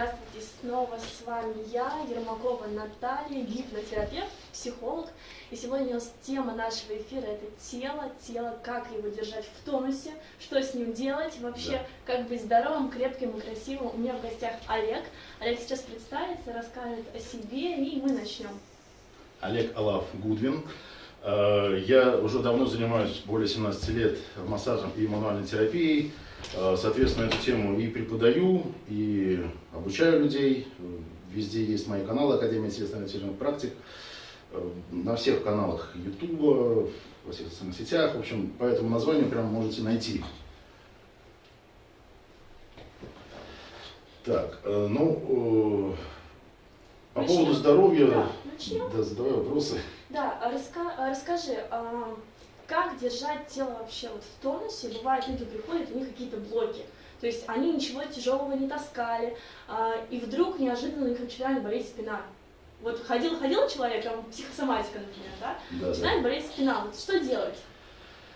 здравствуйте! Снова с вами я, Ермакова Наталья, гипнотерапевт, психолог. И сегодня у нас тема нашего эфира – это тело, тело, как его держать в тонусе, что с ним делать, вообще, да. как быть здоровым, крепким и красивым. У меня в гостях Олег. Олег сейчас представится, расскажет о себе, и мы начнем. Олег Алав Гудвин. Э, я уже давно занимаюсь, более 17 лет, массажем и мануальной терапией. Э, соответственно, эту тему и преподаю, и обучаю людей. Везде есть мои каналы Академия телесно практик. Э, на всех каналах YouTube, во всех социальных сетях. В общем, по этому названию прямо можете найти. Так, э, ну, по начнем? поводу здоровья, да, да, задавай вопросы. Да, а раска расскажи, а, как держать тело вообще вот в тонусе. Бывает, люди приходят, у них какие-то блоки. То есть они ничего тяжелого не таскали, а, и вдруг неожиданно у них начинает болеть спина. Вот ходил, ходил человек, там, психосоматика, например, да? да начинает да. болеть спина. Вот что делать?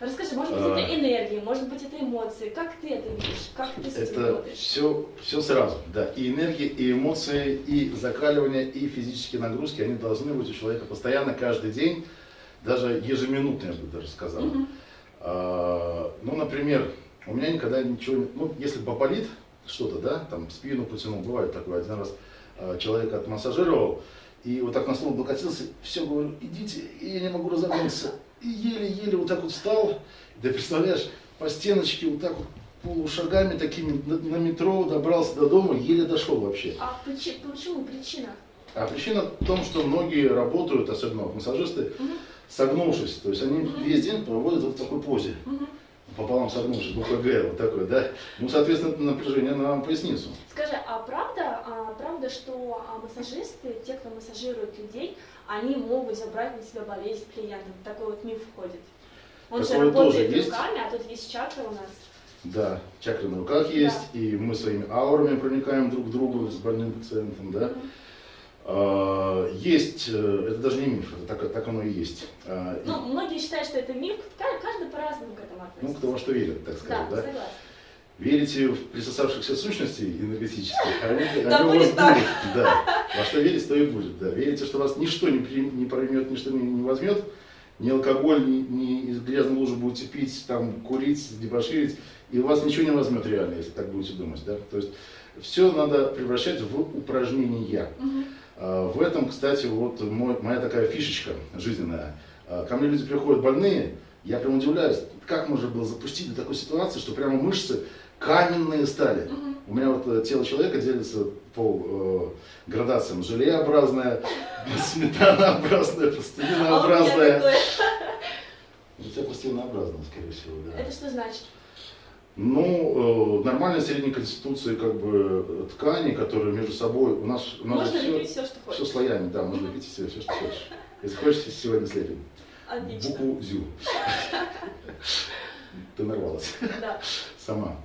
Расскажи, может быть, а... это энергия, может быть, это эмоции. Как ты это видишь? Как ты с этим Это все, все сразу, да. И энергия, и эмоции, и закаливание, и физические нагрузки, они должны быть у человека постоянно, каждый день даже ежеминутно, я бы даже сказал. Mm а, ну, например, у меня никогда ничего, ну, если поболит что-то, да, там спину потянул, бывает такое, один раз а, человека отмассажировал, и вот так на стол облокотился, все, говорю, идите, и я не могу разогнуться. И еле-еле вот так вот встал, да представляешь, по стеночке вот так вот полушагами такими на, метро добрался до дома, еле дошел вообще. А почему, причина? А причина в том, что многие работают, особенно массажисты, угу согнувшись. То есть они весь день проводят вот в такой позе. Пополам согнувшись, буква Г, вот такой, да. Ну, соответственно, это напряжение на поясницу. Скажи, а правда, а, правда, что а, массажисты, те, кто массажирует людей, они могут забрать на себя болезнь клиента? Такой вот миф входит. Он Такое же работает тоже руками, есть. а тут есть чакры у нас. Да, чакры на руках есть, да. и мы своими аурами проникаем друг к другу с больным пациентом, да. Угу. А, есть, э, это даже не миф, это так, так оно и есть. А, ну, многие считают, что это миф, каждый по-разному к этому относится. Ну, кто во что верит, так сказать, да? да? Согласна. Верите в присосавшихся сущностей энергетических, а они, они у вас будут. Да. Во что верить, то и будет. Да. Верите, что вас ничто не, при, не проймет, ничто не, не возьмет, ни алкоголь, ни, ни из грязной лужи будете пить, там, курить, дебоширить, и у вас ничего не возьмет реально, если так будете думать. Да? То есть все надо превращать в упражнения. Угу. А, в этом, кстати, вот мой, моя такая фишечка жизненная. А, ко мне люди приходят больные, я прям удивляюсь, как можно было запустить до такой ситуации, что прямо мышцы каменные стали. Угу. У меня вот э, тело человека делится по э, градациям. Желеобразное, сметанообразное, пластилинообразное. А у тебя пластилинообразное, скорее всего, да. Это что значит? Ну, э, нормальной средней конституции как бы ткани, которые между собой у нас у нас можно все, все, что хочешь. Все слоями, да, можно лепить все, все, что хочешь. Если хочешь, сегодня слепим. Отлично. Букву ЗЮ. Ты нарвалась. Да. Сама.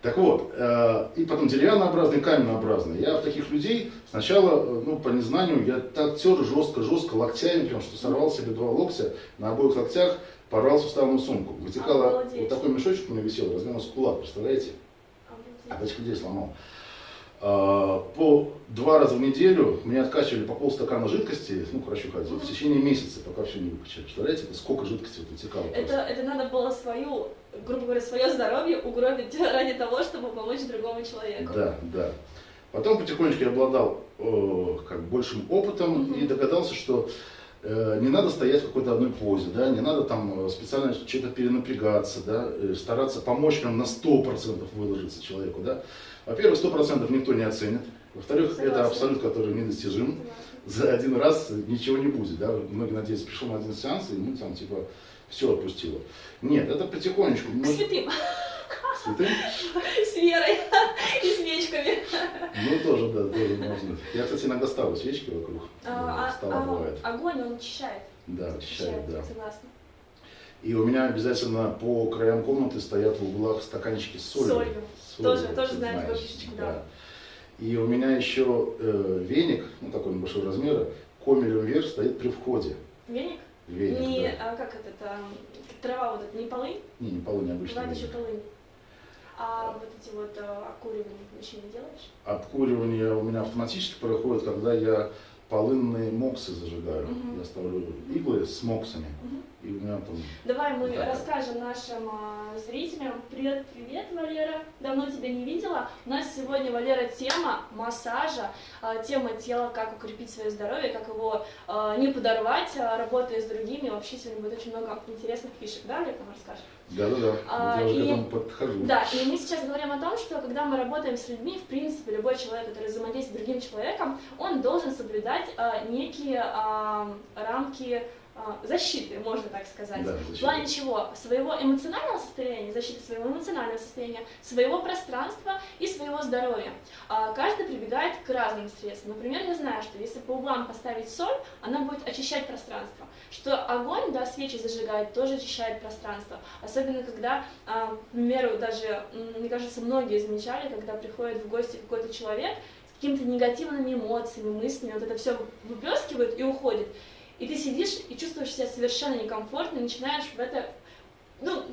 Так вот, э, и потом деревяннообразный, каменнообразный. Я в таких людей сначала, э, ну, по незнанию, я так тер жестко-жестко локтями, прям что сорвал себе два локтя на обоих локтях, порвал суставную сумку. Вытекала, Обалдеть. вот такой мешочек у меня висел, размером с кулак, представляете? Обалдеть. А этих людей сломал. А, по два раза в неделю мне откачивали по полстакана жидкости, ну, хорошо ходил, в течение месяца, пока все не выкачали. Представляете, сколько жидкости вытекало? Это, это надо было свою, грубо говоря, свое здоровье угробить ради того, чтобы помочь другому человеку. Да, да. Потом потихонечку я обладал э, как большим опытом угу. и догадался, что Э, не надо стоять в какой-то одной позе, да, не надо там э, специально что-то перенапрягаться, да, э, стараться помочь прям на 100% выложиться человеку, да. Во-первых, 100% никто не оценит, во-вторых, это абсолют, который недостижим, за один раз ничего не будет, да, многие надеются, пришел на один сеанс, и ну там типа все отпустило. Нет, это потихонечку. К святым. Святым? С верой и свечками. Ну, тоже, да, тоже можно. Я, кстати, иногда ставлю свечки вокруг. А, стола а, бывает. Огонь, он очищает. Да, очищает, да. Согласна. И у меня обязательно по краям комнаты стоят в углах стаканчики с солью. Солью. солью тоже, тоже знаю такую фишечку, да. да. И у меня еще э, веник, ну такой небольшого размера, комелем вверх стоит при входе. Веник? Веник, не, да. а как это, это, трава вот это, не полынь? Не, не полынь, обычно. Бывает еще полынь. А вот эти вот э, окуривания еще не делаешь? Обкуривание у меня автоматически проходит, когда я полынные моксы зажигаю. Мгм. Я ставлю иглы с моксами. Мгм. И у меня там Давай мы Да. расскажем нашим а, зрителям. Привет, привет, Валера. Давно тебя не видела. У нас сегодня, Валера, тема массажа, а, тема тела, как укрепить свое здоровье, как его а, не подорвать, а, работая с другими. Вообще сегодня будет очень много интересных фишек, да, Олег, нам расскажешь? Да-да-да, А, вот я уже и- этому подхожу. Да, и мы сейчас говорим о том, что когда мы работаем с людьми, в принципе, любой человек, который взаимодействует с другим человеком, он должен соблюдать а, некие а, рамки а, защиты, можно так сказать. Да, В плане чего? Своего эмоционального состояния, защиты своего эмоционального состояния, своего пространства и своего здоровья. А, Каждый прибегает к разным средствам. Например, я знаю, что если по углам поставить соль, она будет очищать пространство. Что огонь, да, свечи зажигает, тоже очищает пространство. Особенно когда, а, к примеру, даже, мне кажется, многие замечали, когда приходит в гости какой-то человек с какими-то негативными эмоциями, мыслями, вот это все выплескивает и уходит. И ты сидишь и чувствуешь себя совершенно некомфортно, и начинаешь в это, ну,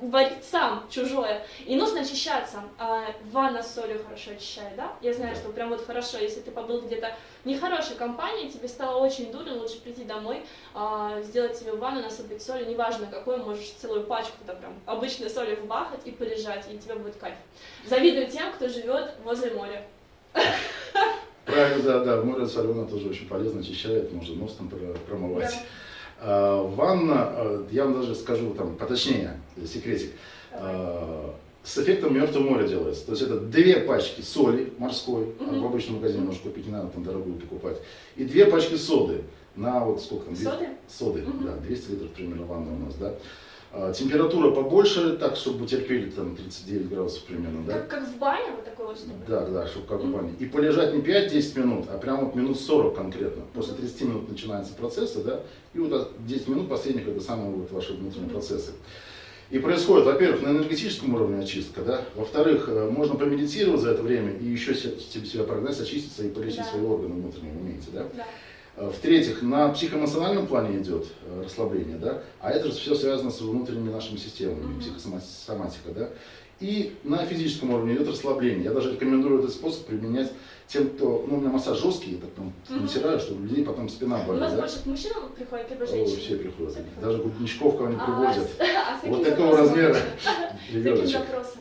варить сам чужое. И нужно очищаться. А ванна с солью хорошо очищает, да? Я знаю, что прям вот хорошо, если ты побыл где-то нехорошей компании, тебе стало очень дурно, лучше прийти домой, а, сделать себе ванну, насыпать солью, неважно какой, можешь целую пачку туда прям обычной соли вбахать и полежать, и тебе будет кайф. Завидую тем, кто живет возле моря. Правильно, да, да, море соленое тоже очень полезно, очищает, можно нос там про- промывать. А, ванна, а, я вам даже скажу там поточнее, секретик, Давай. а, с эффектом мертвого моря делается. То есть это две пачки соли морской, а Мгм. в обычном магазине можно купить, не надо там дорогую покупать, и две пачки соды на вот сколько там? Соды? Соды, Мгм. да, 200 литров примерно ванна у нас, да. А, температура побольше, так, чтобы терпели там 39 градусов примерно, да. Как, как в бане, вот такой вот, чтобы. Да, да, чтобы как в бане. И полежать не 5-10 минут, а прямо вот минут 40 конкретно. После 30 минут начинаются процессы, да, и вот от 10 минут последних это самые вот ваши внутренние процессы. И происходит, во-первых, на энергетическом уровне очистка, да, во-вторых, э, можно помедитировать за это время и еще себя прогнать, очиститься и полечить Да. свои органы внутренние, умеете, да. Да. Э, В-третьих, на психоэмоциональном плане идет э, расслабление, да, а это же все связано с внутренними нашими системами, психосоматика, да. И на физическом уровне идет расслабление. Я даже рекомендую этот способ применять тем, кто, ну, у меня массаж жесткий, я так там натираю, что у людей потом спина У болит, нас да. больше к мужчинам приходят, либо О, женщины. все приходят. Все приходят. Даже Гудничков кого не А, приводят. с- а каким Вот такого запросом размера? С каким запросом?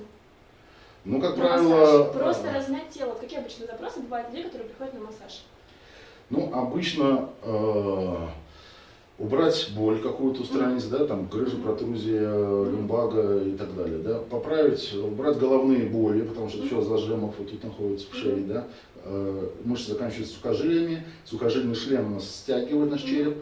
Ну, как правило, массаж. Просто размять тело. Какие обычно запросы бывают людей, которые приходят на массаж? Ну, обычно э, убрать боль какую-то устранить, да, там грыжа, протрузия, люмбага и так далее, да, поправить, убрать головные боли, потому что все зажимов вот тут находится в шее, да, Э, мышцы заканчиваются сухожилиями, сухожильный шлем у нас стягивает наш череп,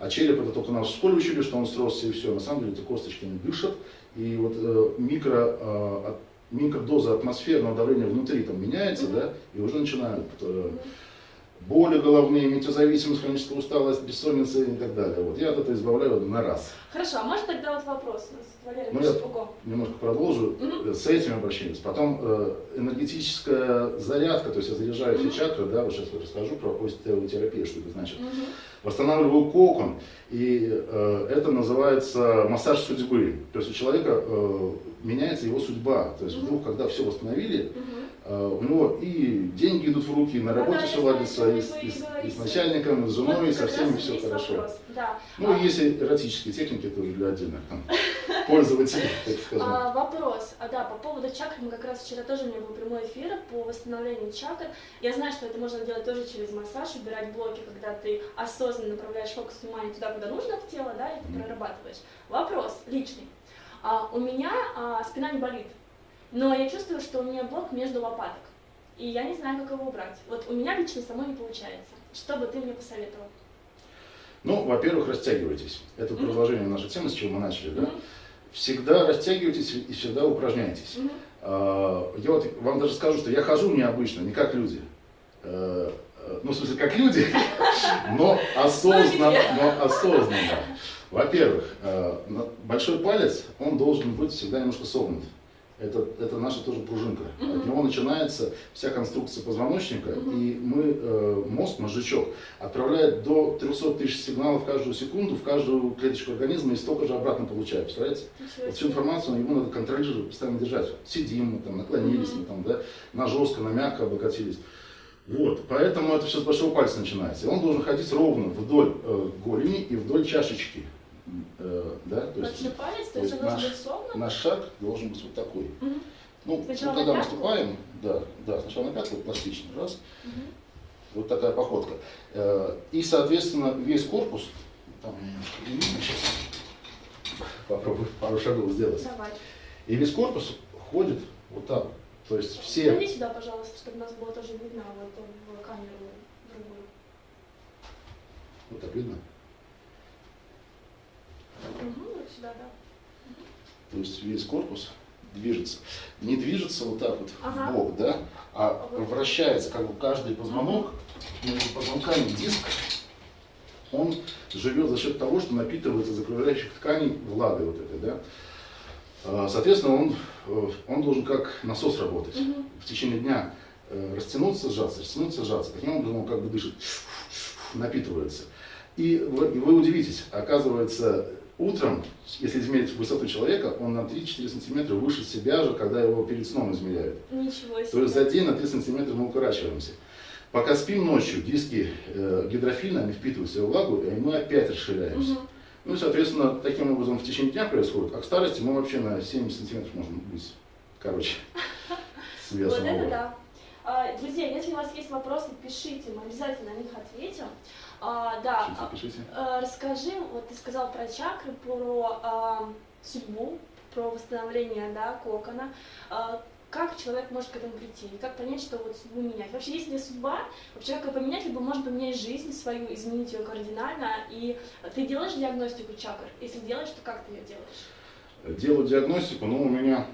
а череп это только нас в школе учили, что он сросся и все, на самом деле эти косточки не дышат, и вот э, микро, э, микродоза атмосферного давления внутри там меняется, да, и уже начинают э, боли головные, метеозависимость, хроническая усталость, бессонница и так далее. Вот я от этого избавляю на раз. Хорошо, а может тогда вот вопрос? Валерий Ну, я-. Немножко продолжу Мгм. э, с этим обращением. Потом э, энергетическая зарядка, то есть я заряжаю все Мгм. чакры, да, вот сейчас я расскажу про остеотерапию, что это значит. Мгм. Восстанавливаю кокон, и э, это называется массаж судьбы. То есть у человека э, меняется его судьба. То есть вдруг, когда все восстановили, э, у него и деньги идут в руки, и на Ну работе все ладится, и, и и с начальником, и с женой, и со всеми все хорошо. Ну, А- и есть эротические техники тоже для отдельных пользователей, так скажем. А, вопрос, а да, по поводу чакр, мы как раз вчера тоже у меня был прямой эфир по восстановлению чакр. Я знаю, что это можно делать тоже через массаж, убирать блоки, когда ты осознанно направляешь фокус внимания туда, куда нужно в тело, да, и ты прорабатываешь. Вопрос личный. А, у меня а, спина не болит, но я чувствую, что у меня блок между лопаток, и я не знаю, как его убрать. Вот у меня лично самой не получается. Что бы ты мне посоветовал? Ну, во-первых, растягивайтесь. Это Мгм. продолжение нашей темы, с чего мы начали, да? Мгм. Всегда растягивайтесь и всегда упражняйтесь. Мгм. А, Я вот вам даже скажу, что я хожу необычно, не как люди. Э, э, Ну, в смысле, как люди, но осознанно. Но осознанно. Во-первых, э, большой палец, он должен быть всегда немножко согнут. это, это наша тоже пружинка. Мгм. От него начинается вся конструкция позвоночника, Мгм. и мы, э, мозг, мозжечок, отправляет до 300 тысяч сигналов каждую секунду в каждую клеточку организма и столько же обратно получает. Представляете? Ничего Вот всю информацию ему надо контролировать, постоянно держать. Сидим мы там, наклонились Мгм. мы там, да, на жестко, на мягко облокотились. Вот, поэтому это все с большого пальца начинается. И он должен ходить ровно вдоль э, голени и вдоль чашечки. Э, да, то есть палец, то то есть есть он должен наш- быть наш шаг должен быть вот такой. Мгм. Ну, Сначала ну, когда мы пятку? ступаем, да, да, сначала на пятку, пластично, раз, Мгм. вот такая походка. Э, И, соответственно, весь корпус, там сейчас, попробую пару шагов сделать. Давай. И весь корпус ходит вот так. То есть все, Пойди сюда, пожалуйста, чтобы нас было тоже видно вот в камеру другую. вот так видно, Угу, вот сюда, да. то есть весь корпус движется. Не движется вот так вот Ага. в бок, да, а вращается как бы каждый позвонок, между позвонками диск, он живет за счет того, что напитывается из окружающих тканей влагой вот этой, да. А, Соответственно, он, э, он должен как насос работать. Мгм. В течение дня э, растянуться, сжаться, растянуться, сжаться. Таким образом он как бы дышит, напитывается. И вы, и вы удивитесь, оказывается, утром, если измерить высоту человека, он на 3-4 сантиметра выше себя же, когда его перед сном измеряют. Ничего себе. То есть за день на 3 сантиметра мы укорачиваемся. Пока спим ночью, диски э, гидрофильны, они впитывают в себя влагу, и мы опять расширяемся. Мгм. Ну и, соответственно, таким образом в течение дня происходит. А к старости мы вообще на 7 сантиметров можем быть короче. Вот это да. А, Друзья, если у вас есть вопросы, пишите, мы обязательно на них ответим. А, Да, Пишите, пишите. а, расскажи, вот ты сказал про чакры, про а, судьбу, про восстановление да, кокона. А, Как человек может к этому прийти? И как понять, что вот судьбу менять? Вообще, есть ли судьба? Вообще, как ее поменять? Либо может поменять жизнь свою, изменить ее кардинально. И ты делаешь диагностику чакр? Если делаешь, то как ты ее делаешь? Делаю диагностику, но у меня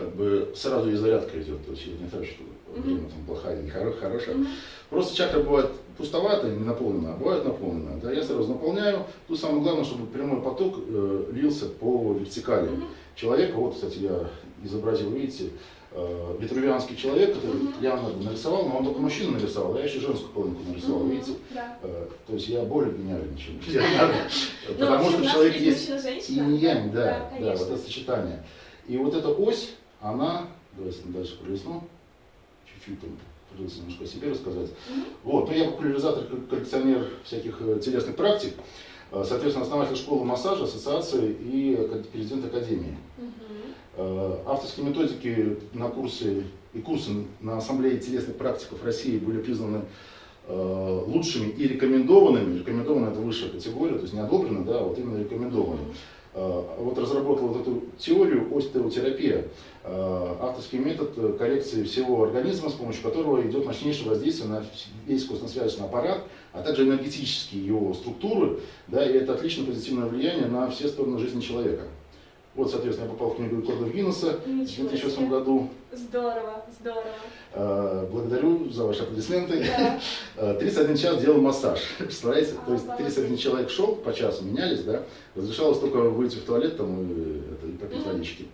как бы сразу и зарядка идет. То есть я не так, что время там плохая, не хоро- хорошая. Мгм. Просто чакра бывает пустоватая, не наполненная, а бывает наполненная. Да, я сразу наполняю. Тут самое главное, чтобы прямой поток э, лился по вертикали Мгм. человека. Вот, кстати, я изобразил, видите, э, витрувианский человек, который Мгм. Леонардо нарисовал, но он только мужчину нарисовал, а я еще женскую половинку нарисовал, Мгм. видите? Да. Э, То есть я более гениален, чем. Ну, Потому что в человеке есть есть мужчина-женщина. инь-янь, да, вот это сочетание. И вот эта ось, она, давайте дальше пролесну, чуть-чуть там придется немножко о себе рассказать. Вот, ну я популяризатор, кол- коллекционер всяких э, телесных практик, Э, соответственно, основатель школы массажа, ассоциации и президент академии. Э, Авторские методики на курсы и курсы на ассамблее телесных практиков России были признаны э, лучшими и рекомендованными. Рекомендованная это высшая категория, то есть не одобрено, да, а вот именно рекомендованные. Э, Вот разработал вот эту теорию остеотерапия, э, авторский метод коррекции всего организма, с помощью которого идет мощнейшее воздействие на весь костно-связочный аппарат, а также энергетические его структуры, да, и это отлично позитивное влияние на все стороны жизни человека. Вот, соответственно, я попал в книгу рекордов Гиннесса в Ничего 2008 себе. году. Здорово, здорово. Э, Благодарю за ваши аплодисменты. Да. Э, 31 час делал массаж. Представляете? То есть Обалдеть. 31 человек шел, по часу менялись, да. Разрешалось только выйти в туалет там, и, это, и попить водички.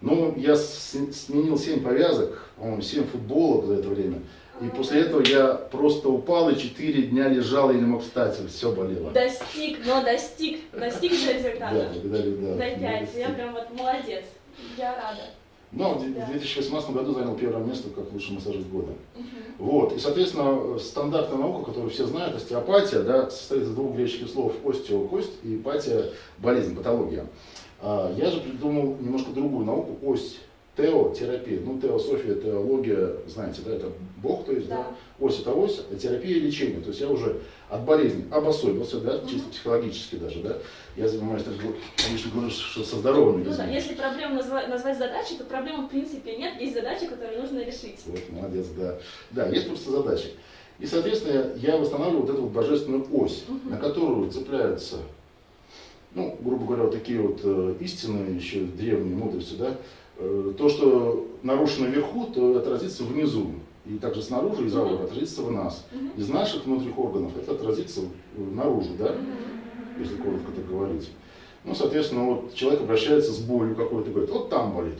Ну, я сменил 7 повязок, по-моему, 7 футболок за это время. И после этого я просто упал и 4 дня лежал и не мог встать, все болело. Достиг, но достиг, достиг же Да, результата. благодарю, да. Дай пять, я Да. прям вот молодец. Я рада. Но в Да. 2018 году занял первое место как лучший массажист года. Мгм. Вот. И, соответственно, стандартная наука, которую все знают, остеопатия, да, состоит из двух греческих слов остео – кость и патия – болезнь, патология. А я же придумал немножко другую науку – ось, тео, терапия. Ну, теософия, теология, знаете, да, это Бог, то есть, да. Да. ось это ось, а терапия – лечение. То есть я уже от болезни обособился, да, Мгм. чисто психологически даже, да. Я занимаюсь, так, конечно, говорю, что со здоровыми Ну людьми. да, если проблему назва- назвать задачей, то проблемы в принципе нет, есть задачи, которые нужно решить. Вот, молодец, да. Да, есть просто задачи. И, соответственно, я восстанавливаю вот эту вот божественную ось, Мгм. на которую цепляются, ну, грубо говоря, вот такие вот э, истины, еще древние мудрости, да. Э, то, что нарушено вверху, то отразится внизу. И также снаружи, из ауры, отразится в нас. Из наших внутренних органов это отразится наружу, да если коротко так говорить. Ну, соответственно, вот человек обращается с болью какой-то, говорит, вот там болит.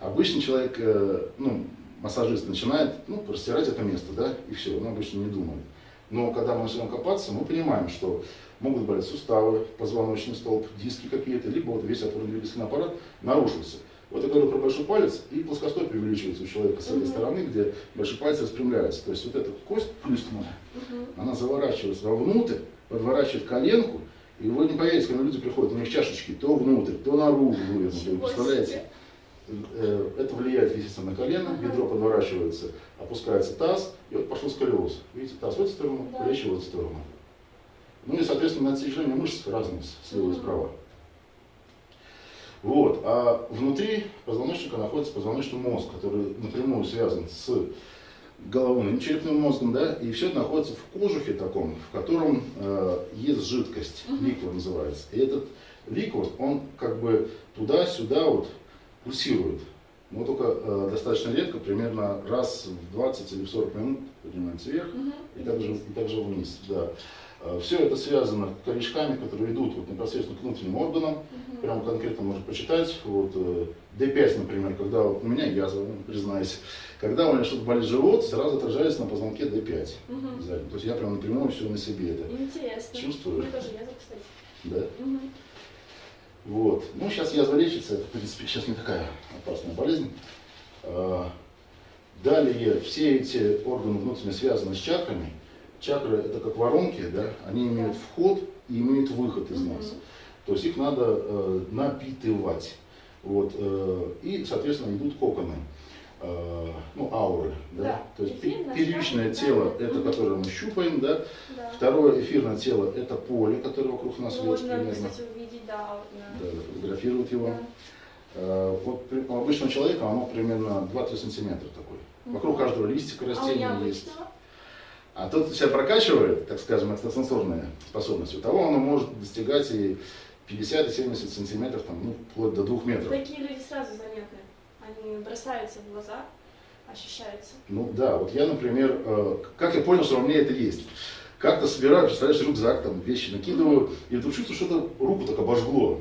Обычный человек, э, ну, массажист начинает, ну, растирать это место, да, и все, он обычно не думает. Но когда мы начинаем копаться, мы понимаем, что могут болеть суставы, позвоночный столб, диски какие-то, либо вот весь опорно-двигательный аппарат нарушился. Вот я говорю про большой палец, и плоскостопие увеличивается у человека с этой стороны, где большой палец распрямляется. То есть вот эта кость плюсная, угу. она заворачивается вовнутрь, подворачивает коленку, и вы не поверите, когда люди приходят, у них чашечки то внутрь, то наружу вывернуты, представляете? Э, это влияет, естественно, на колено, ага. бедро подворачивается, опускается таз, и вот пошел сколиоз. Видите, таз в эту сторону, да. плечи в эту сторону. Ну и, соответственно, натяжение мышц разные, слева и справа. Вот. А внутри позвоночника находится позвоночный мозг, который напрямую связан с головным черепным мозгом, да, и все это находится в кожухе таком, в котором э, есть жидкость, ликвор называется. И этот ликвор, он как бы туда-сюда вот пульсирует. Но только э, достаточно редко, примерно раз в 20 или в 40 минут поднимается вверх угу. и, также, и также вниз. Да. Э, Все это связано корешками, которые идут вот непосредственно к внутренним органам. Угу. Прям конкретно можно почитать. Вот, э, D5, например, когда у меня язва, признаюсь, когда у меня что-то болит живот, сразу отражается на позвонке D5. Угу. То есть я прям напрямую все на себе это Интересно. чувствую. Мне тоже язва, кстати. Да? Угу. Вот. Ну, сейчас язва лечится, это, в принципе, сейчас не такая опасная болезнь. А, далее, все эти органы внутренне связаны с чакрами. Чакры это как воронки, да, они имеют вход и имеют выход из нас. То есть их надо э, напитывать. Вот, э, и, соответственно, идут коконы. Э, ну, ауры, да? да. То есть Эфирное, первичное да, тело, да. это которое мы щупаем, да? да. Второе эфирное тело, это поле, которое вокруг нас ну, Можно, примерно. кстати, увидеть, да. Да, фотографировать его. Да. Э, вот у обычного человека оно примерно 2-3 сантиметра такой. Вокруг каждого листика растения а есть. А тот себя прокачивает, так скажем, экстрасенсорные способности, у того оно может достигать и 50 и 70 сантиметров, там, ну, вплоть до 2 метров. Такие люди сразу заметны они бросаются в глаза, ощущаются. Ну да, вот я, например, э, как я понял, что во мне это есть. Как-то собираю, представляешь, рюкзак, там вещи накидываю, и вдруг чувствую, что-то руку так обожгло.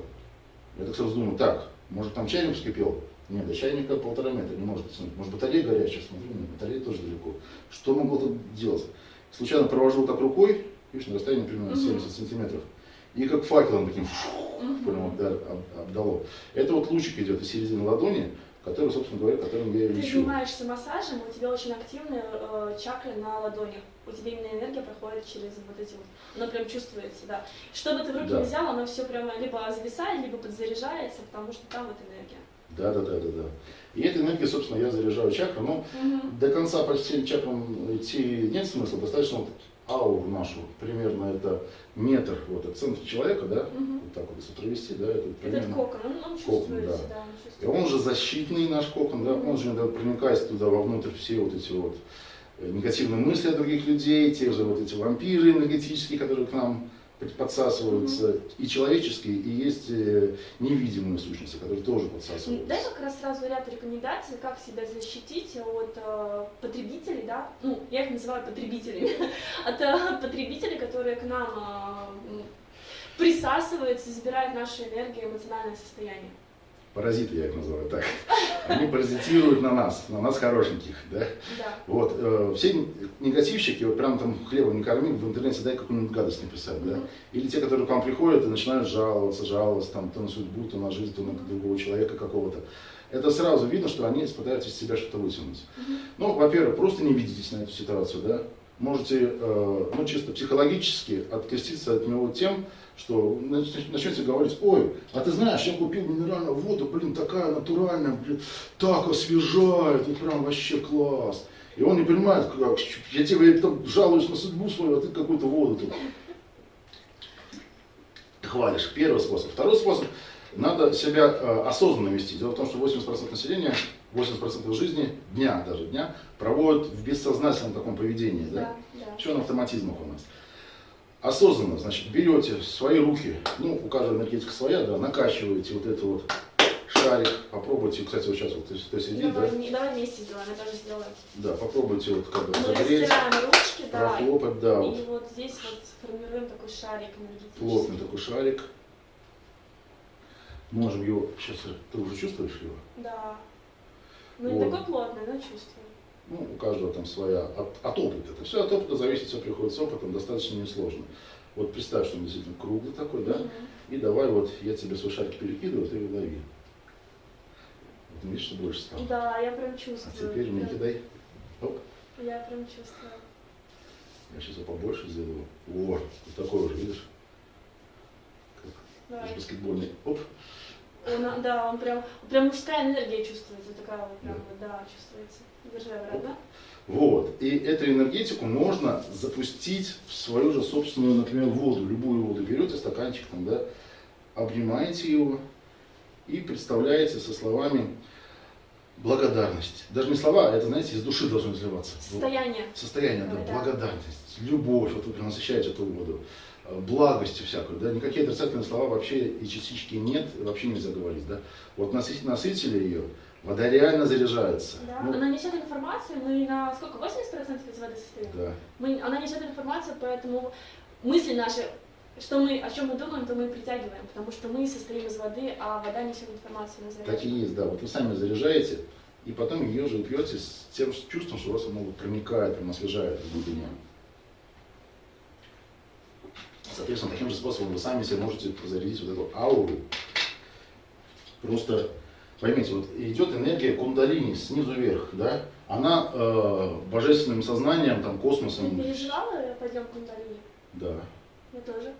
Я так сразу думаю, так, может там чайник вскипел? Нет, до чайника полтора метра, не может быть. Может батарея горячая, смотрю, нет, батарея тоже далеко. Что могло тут делать? Случайно провожу так рукой, видишь, на расстоянии примерно 70 сантиметров. И как факелом таким фу, прям обдало. Это вот лучик идет из середины ладони, который, собственно говоря, которым я и лечу. Ты занимаешься массажем, у тебя очень активные э, чакры на ладонях. У тебя именно энергия проходит через вот эти вот, она прям чувствуется, да. Что бы ты в руки да. не взял, оно все прямо либо зависает, либо подзаряжается, потому что там вот энергия. Да, да, да, да, да. И этой энергией, собственно, я заряжаю чакру, но угу. до конца по всем чакрам идти нет смысла, достаточно вот ауру нашу, примерно это метр вот от центра человека, да, угу. вот так вот если провести, да, это примерно... Этот кокон, он, он кокон, да. да он И он же защитный наш кокон, да, он же иногда проникает туда вовнутрь все вот эти вот э, негативные мысли о других людей, те же вот эти вампиры энергетические, которые к нам подсасываются mm-hmm. и человеческие, и есть э, невидимые сущности, которые тоже подсасываются. Дай как раз сразу ряд рекомендаций, как себя защитить от э, потребителей, да, ну, я их называю потребителями, от э, потребителей, которые к нам э, присасываются, забирают нашу энергию, эмоциональное состояние паразиты, я их называю так, они паразитируют на нас, на нас хорошеньких, да? Да. Вот, э, все негативщики, вот прям там хлебом не корми, в интернете дай какую-нибудь гадость написать, да? Или те, которые к вам приходят и начинают жаловаться, жаловаться там, то на судьбу, то на жизнь, то на другого человека какого-то. Это сразу видно, что они пытаются из себя что-то вытянуть. Mm-hmm. Ну, во-первых, просто не видитесь на эту ситуацию, да? Можете, э, ну, чисто психологически откреститься от него тем, что начнете говорить, ой, а ты знаешь, я купил минеральную воду, блин, такая натуральная, блин, так освежает, вот прям вообще класс. И он не понимает, как, я тебе там жалуюсь на судьбу свою, а ты какую-то воду тут хвалишь. Первый способ. Второй способ, надо себя э, осознанно вести. Дело в том, что 80% населения, 80% жизни, дня даже дня, проводят в бессознательном таком поведении. Да? Да, да. Все на автоматизмах у нас осознанно, значит, берете свои руки, ну, у каждого энергетика своя, да, накачиваете вот это вот шарик, попробуйте, кстати, вот сейчас вот ты, ты сидит, давай, да? Не, давай вместе сделаем, я тоже сделаю. Да, попробуйте вот как бы Мы загреть, ручки, да, прохлопать, да. И вот здесь вот формируем такой шарик энергетический. Плотный такой шарик. можем его, сейчас ты уже чувствуешь его? Да. Ну не такой плотный, но чувствую. Ну, у каждого там своя, от, от опыта. Это все от опыта зависит, все приходит с опытом, достаточно несложно. Вот представь, что он действительно круглый такой, да? Угу. И давай вот я тебе свой шарик перекидываю, ты его лови. Вот видишь, что больше стало? Да, я прям чувствую. А теперь мне кидай. Оп. Я прям чувствую. Я сейчас его побольше сделаю. О, вот такой уже, видишь? Как баскетбольный. Оп. Он, да, он прям, прям мужская энергия чувствуется, такая вот прям, да, да чувствуется. Держи, да? Вот. И эту энергетику можно запустить в свою же собственную, например, воду. Любую воду берете, стаканчик там, да, обнимаете его и представляете со словами благодарность. Даже не слова, а это, знаете, из души должно изливаться. Состояние. Состояние, да, да. благодарность, любовь, вот вы насыщаете эту воду, благостью всякую, да, никакие отрицательные слова вообще и частички нет, вообще нельзя говорить, да. Вот насытили, насытили ее, вода реально заряжается. Да, ну, она несет информацию, мы на сколько, 80% из воды состоим? Да. Мы, она несет информацию, поэтому мысли наши что мы, о чем мы думаем, то мы притягиваем, потому что мы состоим из воды, а вода несет информацию. Так и есть, да. Вот вы сами заряжаете, и потом ее же пьете с тем чувством, что вас оно проникает, прям освежает в глубине. Соответственно, таким же способом вы сами себе можете зарядить вот эту ауру. Просто поймите, вот идет энергия кундалини снизу вверх, да? Она э, божественным сознанием, там, космосом. Ты переживала подъем кундалини? Да. Я тоже.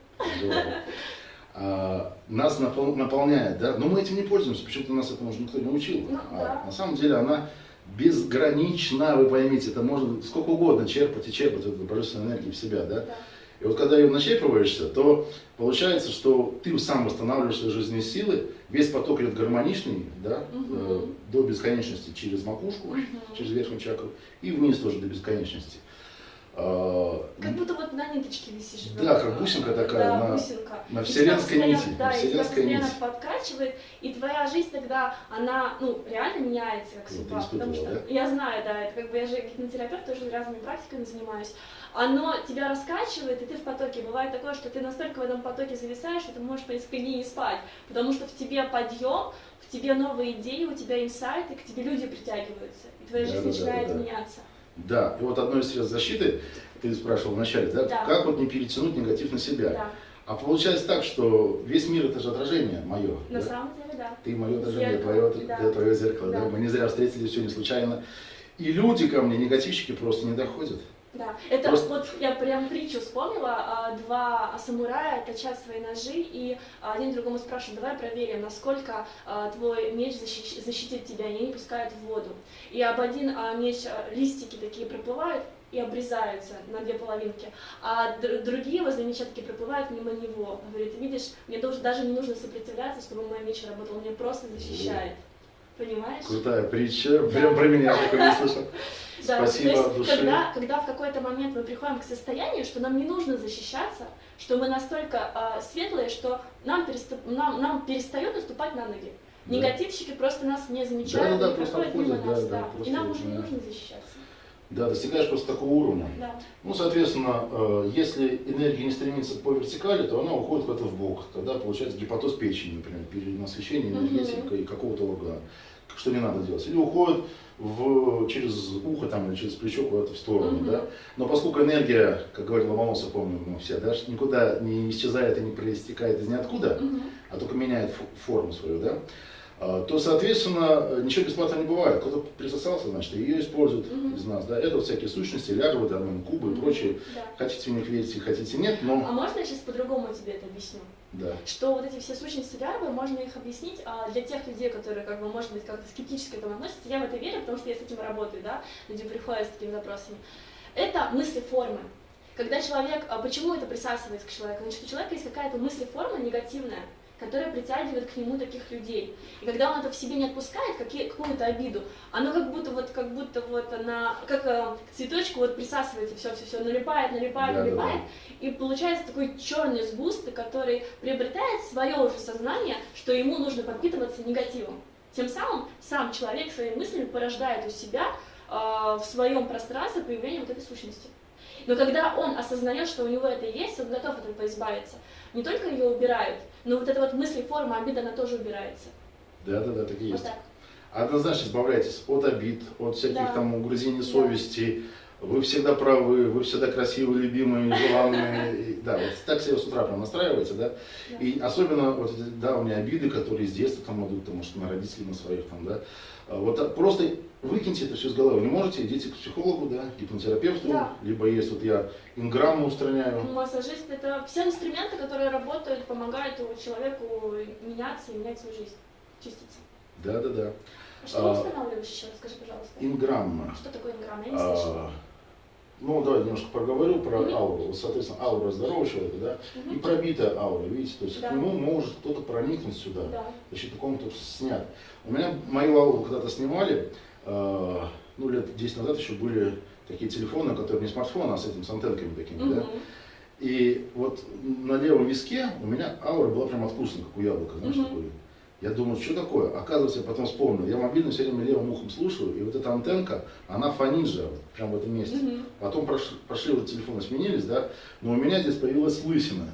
А, нас напол, наполняет, да, но мы этим не пользуемся, почему-то нас этому уже никто не учил. Ну, а да. на самом деле она безгранична, вы поймите, это можно сколько угодно черпать и черпать эту божественную энергию в себя, да. да. И вот когда ее начерпываешься, то получается, что ты сам восстанавливаешь свои жизненные силы, весь поток идет гармоничный, да, угу. э, до бесконечности через макушку, угу. через верхнюю чакру, и вниз тоже до бесконечности. А, как будто вот на ниточке висишь. Да, как бусинка такая, да, на, бусинка. на вселенской нити. Да, на вселенской и тебя постоянно нити. подкачивает, и твоя жизнь тогда, она, ну, реально меняется, как судьба. Вот потому что, да? я знаю, да, это как бы я же гипнотерапевт, тоже разными практиками занимаюсь. Оно тебя раскачивает, и ты в потоке. Бывает такое, что ты настолько в этом потоке зависаешь, что ты можешь по несколько дней не спать, потому что в тебе подъем, в тебе новые идеи, у тебя инсайты, к тебе люди притягиваются, и твоя да, жизнь да, начинает да, да. меняться. Да, и вот одно из средств защиты, ты спрашивал вначале, да? да, как вот не перетянуть негатив на себя. Да. А получается так, что весь мир это же отражение мое. На да? самом деле, да. Ты мое отражение, Зеркало, твое, да. твое зеркало. Да. Да. Мы не зря встретились, не случайно. И люди ко мне, негативщики, просто не доходят. Да, это Просто... вот я прям притчу вспомнила, а, два самурая точат свои ножи, и один другому спрашивает, давай проверим, насколько а, твой меч защи- защитит тебя, и они пускают в воду. И об один а, меч листики такие проплывают, и обрезаются на две половинки, а другие возле меча такие проплывают мимо него. Говорит, видишь, мне даже не нужно сопротивляться, чтобы мой меч работал, он меня просто защищает. Понимаешь? Крутая притча, да. прям про меня такой не слышал. Да, Спасибо то есть, от души. Когда, когда в какой-то момент мы приходим к состоянию, что нам не нужно защищаться, что мы настолько э, светлые, что нам, переступ, нам, нам перестает наступать на ноги. Да. Негативщики просто нас не замечают, да, да, просто проходят мимо нас. да, Да, да, и нам уже не нужно защищаться. Да, достигаешь просто такого уровня. Да. Ну, соответственно, э, если энергия не стремится по вертикали, то она уходит куда-то в бок. Тогда получается гипотоз печени, например, перенасыщение энергетикой угу. какого-то органа, что не надо делать. Или уходит в, через ухо там, или через плечо куда-то в сторону. Угу. Да? Но поскольку энергия, как говорил Ломоносов, помним мы все, да, никуда не исчезает и не проистекает из ниоткуда, угу. а только меняет форму свою, да, то, соответственно, ничего бесплатно не бывает. Кто-то присосался, значит, ее используют Мгм. из нас. Да? Это вот всякие сущности, лярвы, там, кубы и прочие. Да. Хотите в них верите, хотите нет, но... А можно я сейчас по-другому тебе это объясню? Да. Что вот эти все сущности лярвы, можно их объяснить а, для тех людей, которые, как бы, может быть, как-то скептически к этому относятся. Я в это верю, потому что я с этим работаю, да, люди приходят с такими запросами. Это мысли формы. Когда человек, а почему это присасывается к человеку? Значит, у человека есть какая-то мысль форма негативная, которая притягивает к нему таких людей. И когда он это в себе не отпускает, какую-то обиду, оно как будто вот, как будто вот она, как э, к цветочку вот присасывается, все, все, все, налипает, налипает, Да, да, налипает, и получается такой черный сгусток, который приобретает свое уже сознание, что ему нужно подпитываться негативом. Тем самым сам человек своими мыслями порождает у себя э, в своем пространстве появление вот этой сущности. Но когда он осознает, что у него это есть, он готов от этого избавиться. Не только ее убирают, но вот эта вот мысль, форма обида, она тоже убирается. Да, да, да, так и есть. Вот так. Однозначно избавляйтесь от обид, от всяких Да. там угрызений Да. совести. Вы всегда правы, вы всегда красивые, любимые, желанные. Да, вот так себе с утра прям настраиваете, да. Да. И особенно вот эти давние обиды, которые с детства там идут, там, может, на родителей, на своих там, да. А Вот просто выкиньте это все с головы. Не можете, идите к психологу, да, гипнотерапевту, Да. либо есть вот я инграмму устраняю. Массажист это все инструменты, которые работают, помогают человеку меняться и менять свою жизнь, чиститься. Да, да, да. А что А, устанавливаешь еще? Скажи, пожалуйста. Инграмма. Что такое инграмм? Я не слышала. А, Ну, давай немножко проговорю про ауру. Соответственно, аура здорового человека, да, и Мгм. пробитая аура, видите, то есть Да. к нему может кто-то проникнуть сюда, Да. за счет такого кто снят. У меня мою ауру когда-то снимали, ну, лет 10 назад еще были такие телефоны, которые не смартфоны, а с этим, с антенками такими, да. Мгм. И вот на левом виске у меня аура была прям откусана, как у яблока, знаешь, Мгм. такой. Я думаю, что такое? Оказывается, я потом вспомнил. Я мобильный все время левым ухом слушаю, и вот эта антенка, она фонит же, вот прям в этом месте. Мгм. Потом прош- пошли вот телефоны сменились, да, но у меня здесь появилась лысина.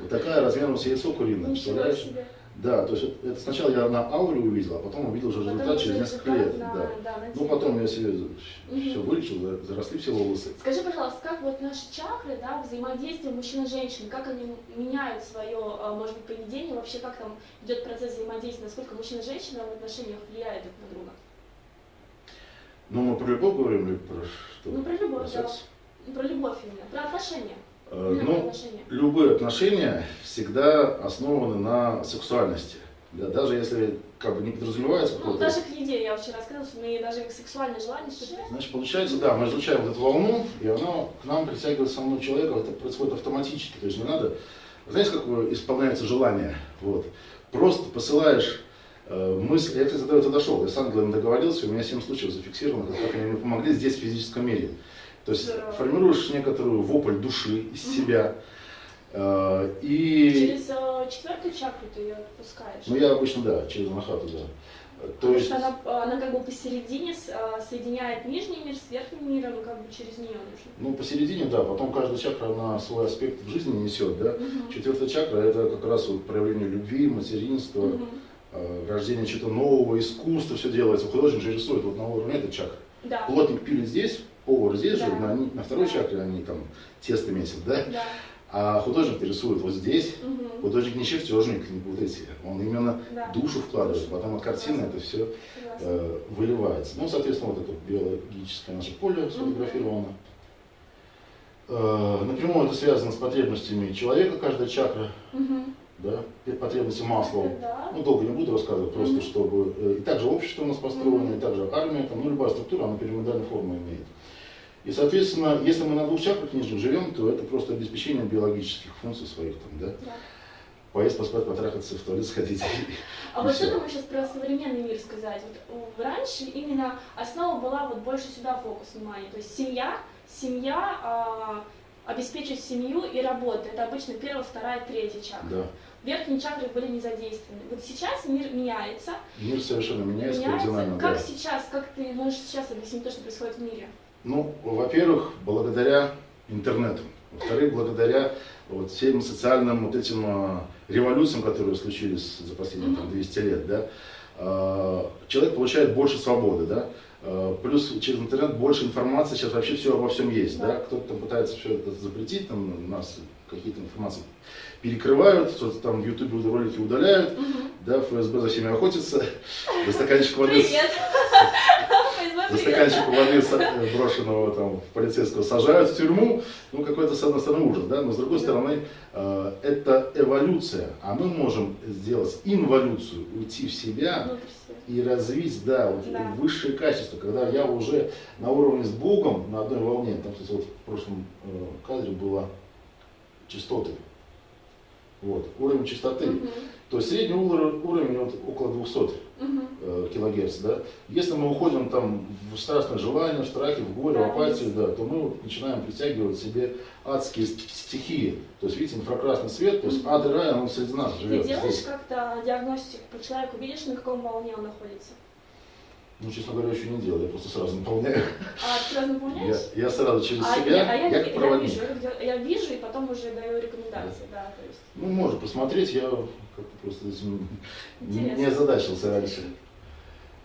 Вот такая размером с яйцо куриное, представляешь? себе. Да, то есть вот это сначала я на ауре увидел, а потом увидел уже Потом результат уже через несколько результат лет. на- да. да, на Ну потом я себе все Мгм. вылечил, за- заросли все волосы. Скажи, пожалуйста, как вот наши чакры, да, взаимодействие мужчин и женщин, как они меняют свое, а, может быть, поведение, вообще как там идет процесс взаимодействия, насколько мужчина и женщина в отношениях влияют друг на друга? Ну мы про любовь говорим или про что? Ну, про любовь, Про да. Про любовь именно, про отношения. Э, Ну, любые отношения всегда основаны на сексуальности. Да, даже если как бы не подразумевается Ну, даже к еде я вообще рассказывала, что мы даже к сексуальное желание испытываем. Значит, получается, да, мы излучаем вот эту волну, и она к нам притягивает самого человека, это происходит автоматически, то есть не надо, знаете, как исполняется желание, вот, просто посылаешь э, мысль, я, кстати, до этого дошел, я с ангелами договорился, у меня 7 случаев зафиксировано, как они мне помогли здесь, в физическом мире. То есть Здорово. формируешь некоторую вопль души из себя, э, и... Через э, четвертую чакру ты ее отпускаешь. Ну, я обычно, да, через анахату, да. То Потому есть... что она, э, она как бы посередине э, соединяет нижний мир с верхним миром, и как бы через нее нужно. Ну, посередине, да, потом каждая чакра, она свой аспект в жизни несет, да. Мгм. Четвертая чакра – это как раз вот проявление любви, материнства, э, рождение чего-то нового, искусства, все делается. Художник же рисует вот на уровне этой чакры. Да. Плотник пилит здесь, повар здесь же, Да. на, на второй чакре они там тесто месят, да. Да. А художник рисует вот здесь. Мгм. Художник не чертежник, не путайте. Он именно Да. душу вкладывает, потом от картины это все э, выливается. Ну, соответственно, вот это биологическое наше поле сфотографировано. Э, напрямую это связано с потребностями человека, каждая чакра, Мгм. да, потребности масла. Да. Ну, долго не буду рассказывать, просто Мгм. чтобы... э, И также общество у нас построено, Мгм. и также армия, там, ну, любая структура, она пирамидальную форму имеет. И, соответственно, если мы на двух чакрах нижних живем, то это просто обеспечение биологических функций своих, там, да, Да. поесть, поспать, потрахаться, в туалет сходить. А вот что ты можешь сейчас про современный мир сказать? Вот э, раньше именно основа была вот больше сюда фокус внимания. То есть семья, семья, а, обеспечить семью и работа. Это обычно первая, вторая, третья чакра. Да. Верхние чакры были не задействованы. Вот сейчас мир меняется. Мир совершенно меняется, меняется. кардинально, Как да. сейчас, как ты можешь сейчас объяснить то, что происходит в мире? Ну, во-первых, благодаря интернету. Во-вторых, благодаря вот всем социальным вот этим а, революциям, которые случились за последние там, Мгм. 200 лет, да, а, человек получает больше свободы, да, а, плюс через интернет больше информации, сейчас вообще все обо всем есть, да, кто-то там пытается все это запретить, там нас какие-то информации перекрывают, что-то там в Ютубе ролики удаляют, да, ФСБ за всеми охотится, за стаканчик воды Привет! за стаканчик воды э, брошенного там полицейского сажают в тюрьму, ну какой-то с одной стороны ужас, да, но с другой стороны э, это эволюция, а мы можем сделать инволюцию, уйти в себя и развить, да, вот Да. высшее качество, когда я уже на уровне с Богом на одной волне, там, кстати, вот в прошлом э, кадре было частоты, вот, уровень частоты, Мгм. То есть средний уровень, вот около 200 Мгм. э, килогерц, да. Если мы уходим там в страстное желание, в страхе, в горе, в апатию, да, то мы вот начинаем притягивать себе адские ст- стихии. То есть, видите, инфракрасный свет, то есть ад и рай, он среди нас Ты живет. делаешь здесь. как-то диагностику по человеку, видишь, на каком волне он находится? Ну, честно говоря, еще не делал, я просто сразу наполняю. А ты сразу наполняешь? Я, я сразу через а, себя, я, а я, я, как проводник. Я вижу, я вижу, и потом уже даю рекомендации, да, да то есть. Ну, можно посмотреть, я как-то просто этим не озадачился раньше.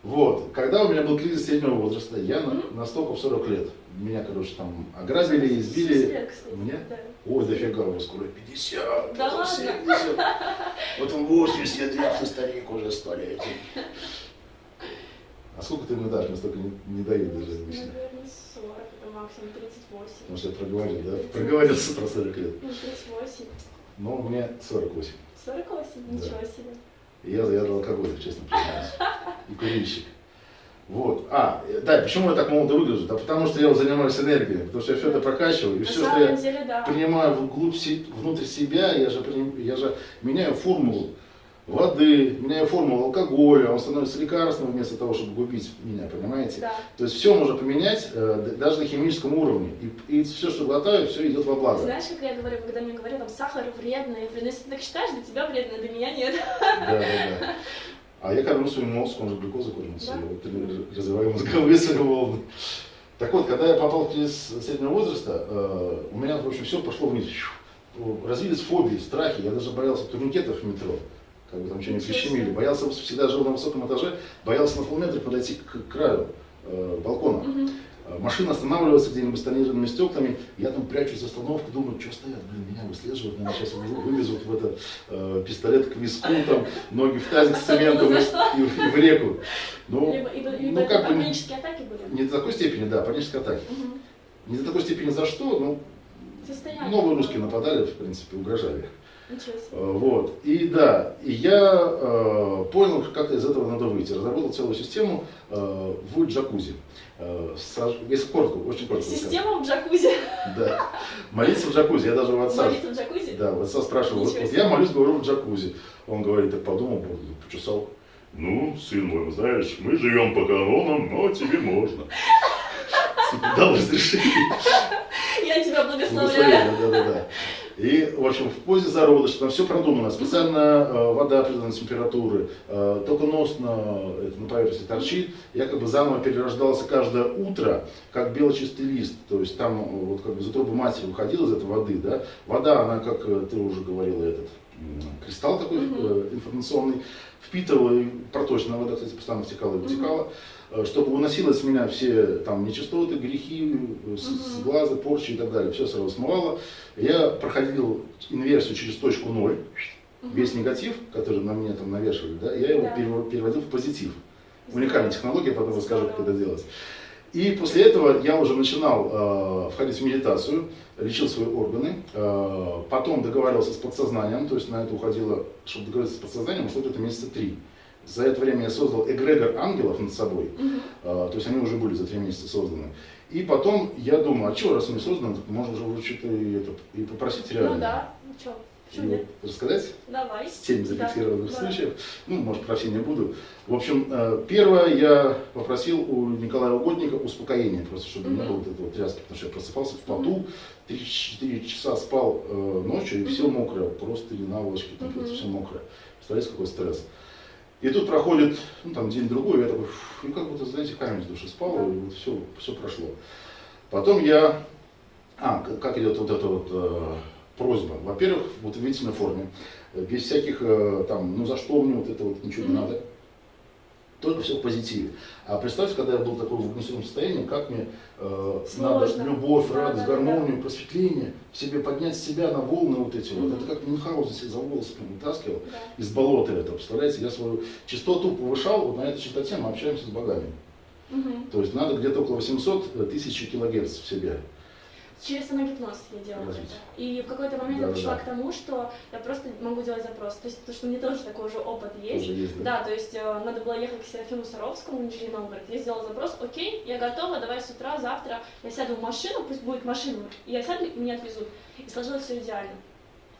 Вот, когда у меня был кризис среднего возраста, я mm-hmm. настолько в 40 лет. Меня, короче, там ограбили, избили. Кстати, Мне? Да. Ой, дофига, у вас скоро 50, да потом 70. Потом 80 лет, ты старик уже сто лет. А сколько ты мне дашь? Мне столько не, не дают даже обычно. Наверное, 40, это максимум 38. Может, я проговорил, да? Проговорился про 40 лет. Ну, 38. Но мне 48. 48? Ничего да. себе. И я заядлый алкоголик, честно признаюсь. И курильщик. Вот. А, да, почему я так молодо выгляжу? Да потому что я занимаюсь энергией, потому что я все это прокачиваю, и На все, что я деле, да. принимаю вглубь, внутрь себя, я же, я же меняю формулу воды, меняю формулу алкоголя, он становится лекарством вместо того, чтобы губить меня, понимаете? Да. То есть все можно поменять э, даже на химическом уровне. И, и все, что глотаю, все идет во благо. Знаешь, как я говорю, когда мне говорят, там, сахар вредный, я если ты так считаешь, для тебя вредно, для меня нет. Да, да, да. А я кормлю свой мозг, он же глюкозу кормится, да? вот, развиваю мозговые свои волны. Так вот, когда я попал в кризис среднего возраста, э, у меня, в общем, все пошло вниз. Развились фобии, страхи, я даже боялся турникетов в метро как бы там что-нибудь прищемили. Боялся, всегда жил на высоком этаже, боялся на полметра подойти к краю э, балкона. Угу. Машина останавливается где-нибудь с тонированными стеклами, я там прячусь за остановку, думаю, что стоят, блин, меня выслеживают, наверное, сейчас вывезут в это э, пистолет к виску, там, ноги в тазик с цементом и, и, и в реку. Ну, либо, либо, либо ну, как бы, панические атаки были? Не до такой степени, да, панические атаки. Угу. Не до такой степени за что, ну, Состояние. новые русские нападали, в принципе, угрожали. Э, вот. И да, и я э, понял, как из этого надо выйти. Разработал целую систему э, в джакузи. Э, если коротко, очень коротко. Система в джакузи? Да. Молиться в джакузи. Я даже у отца... Молиться в джакузи? Да, у отца спрашивал. Вот, вот я молюсь, говорю в джакузи. Он говорит, так подумал, почесал. Ну, сын мой, знаешь, мы живем по канонам, но тебе можно. Типа, дал разрешение. Я тебя благословляю. Да, да, да. И, в общем, в позе зародыша, там все продумано, специально э, вода определенной температуры, э, только нос на, это, на поверхности торчит, я как бы заново перерождался каждое утро, как белочистый лист, то есть там э, вот как бы за трубы матери выходил из этой воды, да, вода, она, как э, ты уже говорила, этот кристалл такой э, информационный, впитывала, и проточная вода, кстати, постоянно втекала и вытекала, э, чтобы уносила с меня все там нечистоты, грехи, э, с, с глаза, порчи и так далее, все сразу смывало. Я проходил инверсию через точку ноль, весь негатив, который на мне там навешивали, да, я его да. переводил в позитив. Уникальная технология, потом расскажу, как это делать. И после этого я уже начинал э, входить в медитацию, лечил свои органы, э, потом договаривался с подсознанием, то есть на это уходило, чтобы договориться с подсознанием, ушло это месяца три. За это время я создал эгрегор ангелов над собой, угу. э, то есть они уже были за три месяца созданы. И потом я думаю, а что, раз они созданы, можно уже что-то и, это, и попросить реально. Ну да, ну что. Почему Рассказать? Давай. Семь зафиксированных да. случаев. Ну, может, про все не буду. В общем, э, первое, я попросил у Николая Угодника успокоения, просто чтобы mm-hmm. не было вот этой вот тряски, потому что я просыпался в поту, 3-4 часа спал э, ночью, и mm-hmm. все мокрое, просто или наволочки, там, mm-hmm. все мокрое. Представляете, какой стресс. И тут проходит, ну, там, день-другой, я такой, и как будто, знаете, камень с души спал, и вот все, все прошло. Потом я, а, как идет вот это вот э, просьба. Во-первых, вот в ветительной форме, без всяких э, там, ну за что мне вот это вот ничего не надо. Только все в позитиве. А представьте, когда я был такой в агрессивном состоянии, как мне э, надо любовь, радость, да, гармонию, да. просветление, себе поднять себя на волны вот эти вот. Это как Мюнхгаузен себя за волосы вытаскивал да. из болота это. Представляете, я свою частоту повышал, вот на этой частоте мы общаемся с богами. Mm-hmm. То есть надо где-то около 800 э, тысяч килогерц в себе. Через самогипноз я делала Развить. это. И в какой-то момент да, я пришла да. к тому, что я просто могу делать запрос. То есть, то, что у меня тоже такой же опыт есть. Тоже есть да? да, то есть э, надо было ехать к Серафиму Саровскому Нижний Новгород. Я сделала запрос, окей, я готова, давай с утра, завтра я сяду в машину, пусть будет машина, и я сяду, и меня отвезут. И сложилось все идеально.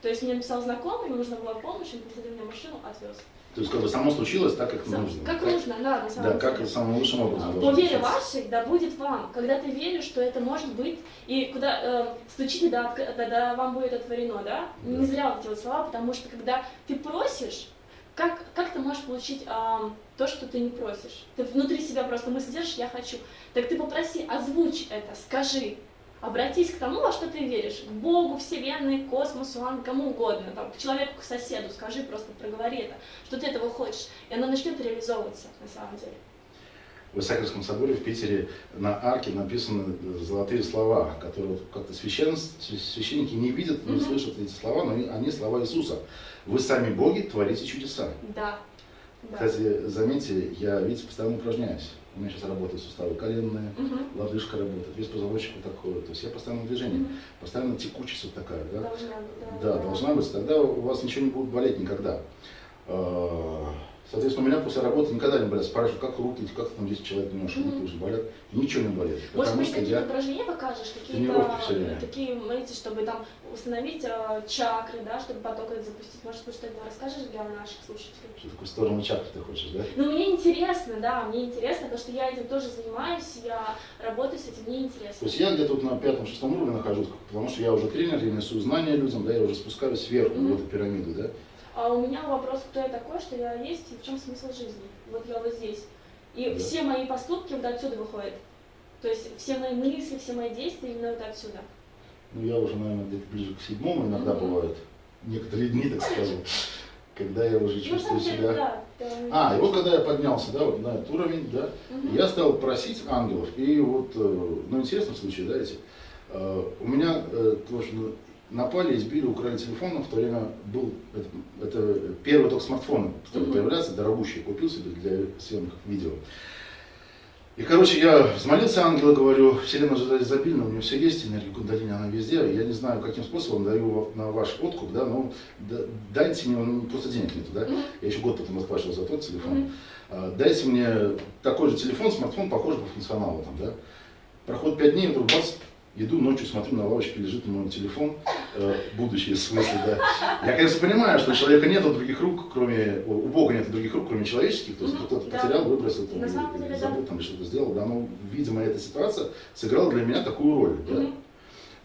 То есть мне написал знакомый, ему нужна была помощь, он посадил меня в машину, отвез. То есть как бы само случилось так, как Сам, нужно. Как нужно, да, на самом Да, деле. как самым лучшим образом. По вере вашей, да будет вам. Когда ты веришь, что это может быть, и куда э, стучите, да, да, да, вам будет отворено, да? да? Не зря вот эти вот слова, потому что когда ты просишь, как, как ты можешь получить а, то, что ты не просишь? Ты внутри себя просто мысль держишь, я хочу. Так ты попроси, озвучь это, скажи. Обратись к тому, во что ты веришь. К Богу, Вселенной, космосу, кому угодно. Там, к человеку, к соседу. Скажи, просто проговори это, что ты этого хочешь. И оно начнет реализовываться на самом деле. В Исаакиевском соборе в Питере на арке написаны золотые слова, которые как-то священники не видят, не слышат эти слова, но они слова Иисуса. Вы сами боги творите чудеса. Да. Кстати, заметьте, я, видите, постоянно упражняюсь. У меня сейчас работают суставы коленные, угу. лодыжка работает, весь позвоночник вот такой. То есть я постоянно в движении, угу. постоянно текучесть вот такая. Да? Должна быть, да. Да, должна быть. Тогда у вас ничего не будет болеть никогда. Соответственно, у меня после работы никогда не болят. Спрашивают, как руки, как там 10 человек несешь, руки уже болят. Ничего не болит. Может быть, какие-то я... упражнения покажешь, какие-то такие, знаете, чтобы там установить э, чакры, да, чтобы поток этот запустить. Может быть, что-то расскажешь для наших слушателей? Что такое сторону чакры ты хочешь, да? Ну, мне интересно, да, мне интересно, потому что я этим тоже занимаюсь, я работаю с этим, мне интересно. То есть я где-то вот на пятом-шестом уровне нахожусь, потому что я уже тренер, я несу знания людям, да, я уже спускаюсь сверху mm-hmm. в эту пирамиду, да. А у меня вопрос, кто я такой, что я есть и в чем смысл жизни. Вот я вот здесь. И да. все мои поступки вот отсюда выходят. То есть все мои мысли, все мои действия именно вот отсюда. Ну я уже, наверное, где-то ближе к седьмому иногда mm-hmm. бывает. Некоторые дни, так скажем. Когда я уже ну, чувствую ну, себя. А, и вот когда я поднялся, да, вот на этот уровень, да, я стал просить ангелов. И вот, э, ну, интересный случай, да, эти. Э, у меня э, тоже напали, избили, украли телефон, в то время был, это, это первый только смартфон стали появляться, дорогущий, купил себе для съемных видео. И, короче, я взмолился ангела, говорю, вселенная же изобильна, у нее все есть, энергия кундалини, она везде, я не знаю, каким способом даю на ваш откуп, да, но дайте мне, ну, просто денег нету, да, я еще год потом расплачивал за тот телефон, mm-hmm. дайте мне такой же телефон, смартфон, похожий по функционалу, там, да, проходит пять дней, вдруг бац, Иду ночью, смотрю, на лавочке лежит мой телефон, э, будущее в смысле, да. Я, конечно, понимаю, что у человека нет других рук, кроме, у Бога нет других рук, кроме человеческих, то есть кто-то да. потерял, выбросил, там, или, или забыл, там, что-то сделал, да, но, видимо, эта ситуация сыграла для меня такую роль, да.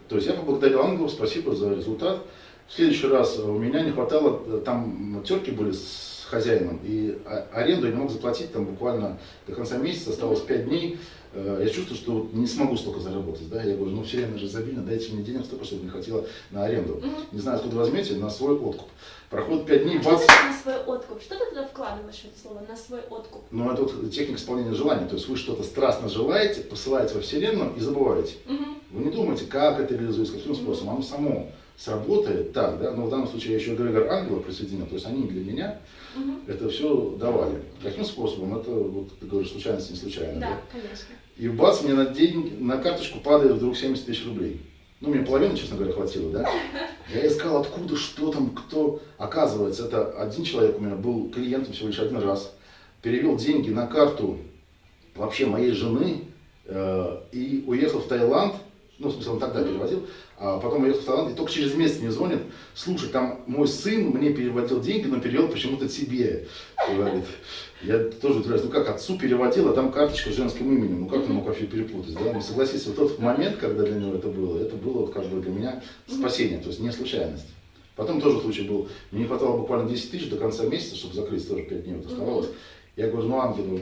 То есть я поблагодарил ангелов, спасибо за результат. В следующий раз у меня не хватало, э, там терки были с хозяином, и аренду я не мог заплатить, там буквально до конца месяца осталось 5 дней, я чувствую, что не смогу столько заработать, да, я говорю, ну вселенная же изобильна, дайте мне денег столько, чтобы мне хватило на аренду. Угу. Не знаю, откуда возьмете, на свой откуп. Проходит пять дней, бац. Что на свой откуп? Что ты туда вкладываешь в это слово, на свой откуп? Ну, это вот техника исполнения желаний, то есть вы что-то страстно желаете, посылаете во вселенную и забываете. Угу. Вы не думаете, как это реализуется, каким способом, оно само сработает так, да, но в данном случае я еще эгрегор ангела присоединил, то есть они для меня угу. это все давали. Каким способом? Это, вот ты говоришь, случайность не случайно. Да, да? конечно. И бац, мне на, день, на карточку падает вдруг 70 тысяч рублей. Ну, мне половины, честно говоря, хватило, да? Я искал, откуда, что там, кто. Оказывается, это один человек у меня был клиентом всего лишь один раз. Перевел деньги на карту вообще моей жены э, и уехал в Таиланд. Ну, в смысле, он тогда переводил. А потом уехал в Таиланд и только через месяц мне звонит. Слушай, там мой сын мне переводил деньги, но перевел почему-то тебе. Говорит. Я тоже удивляюсь, ну как отцу переводил, а там карточка с женским именем, ну как он мог вообще перепутать, да? Ну согласись, вот тот момент, когда для него это было, это было как бы для меня спасение, то есть не случайность. Потом тоже случай был, мне не хватало буквально 10 тысяч до конца месяца, чтобы закрыть, тоже 5 дней вот оставалось. Я говорю, ну ангел, ну,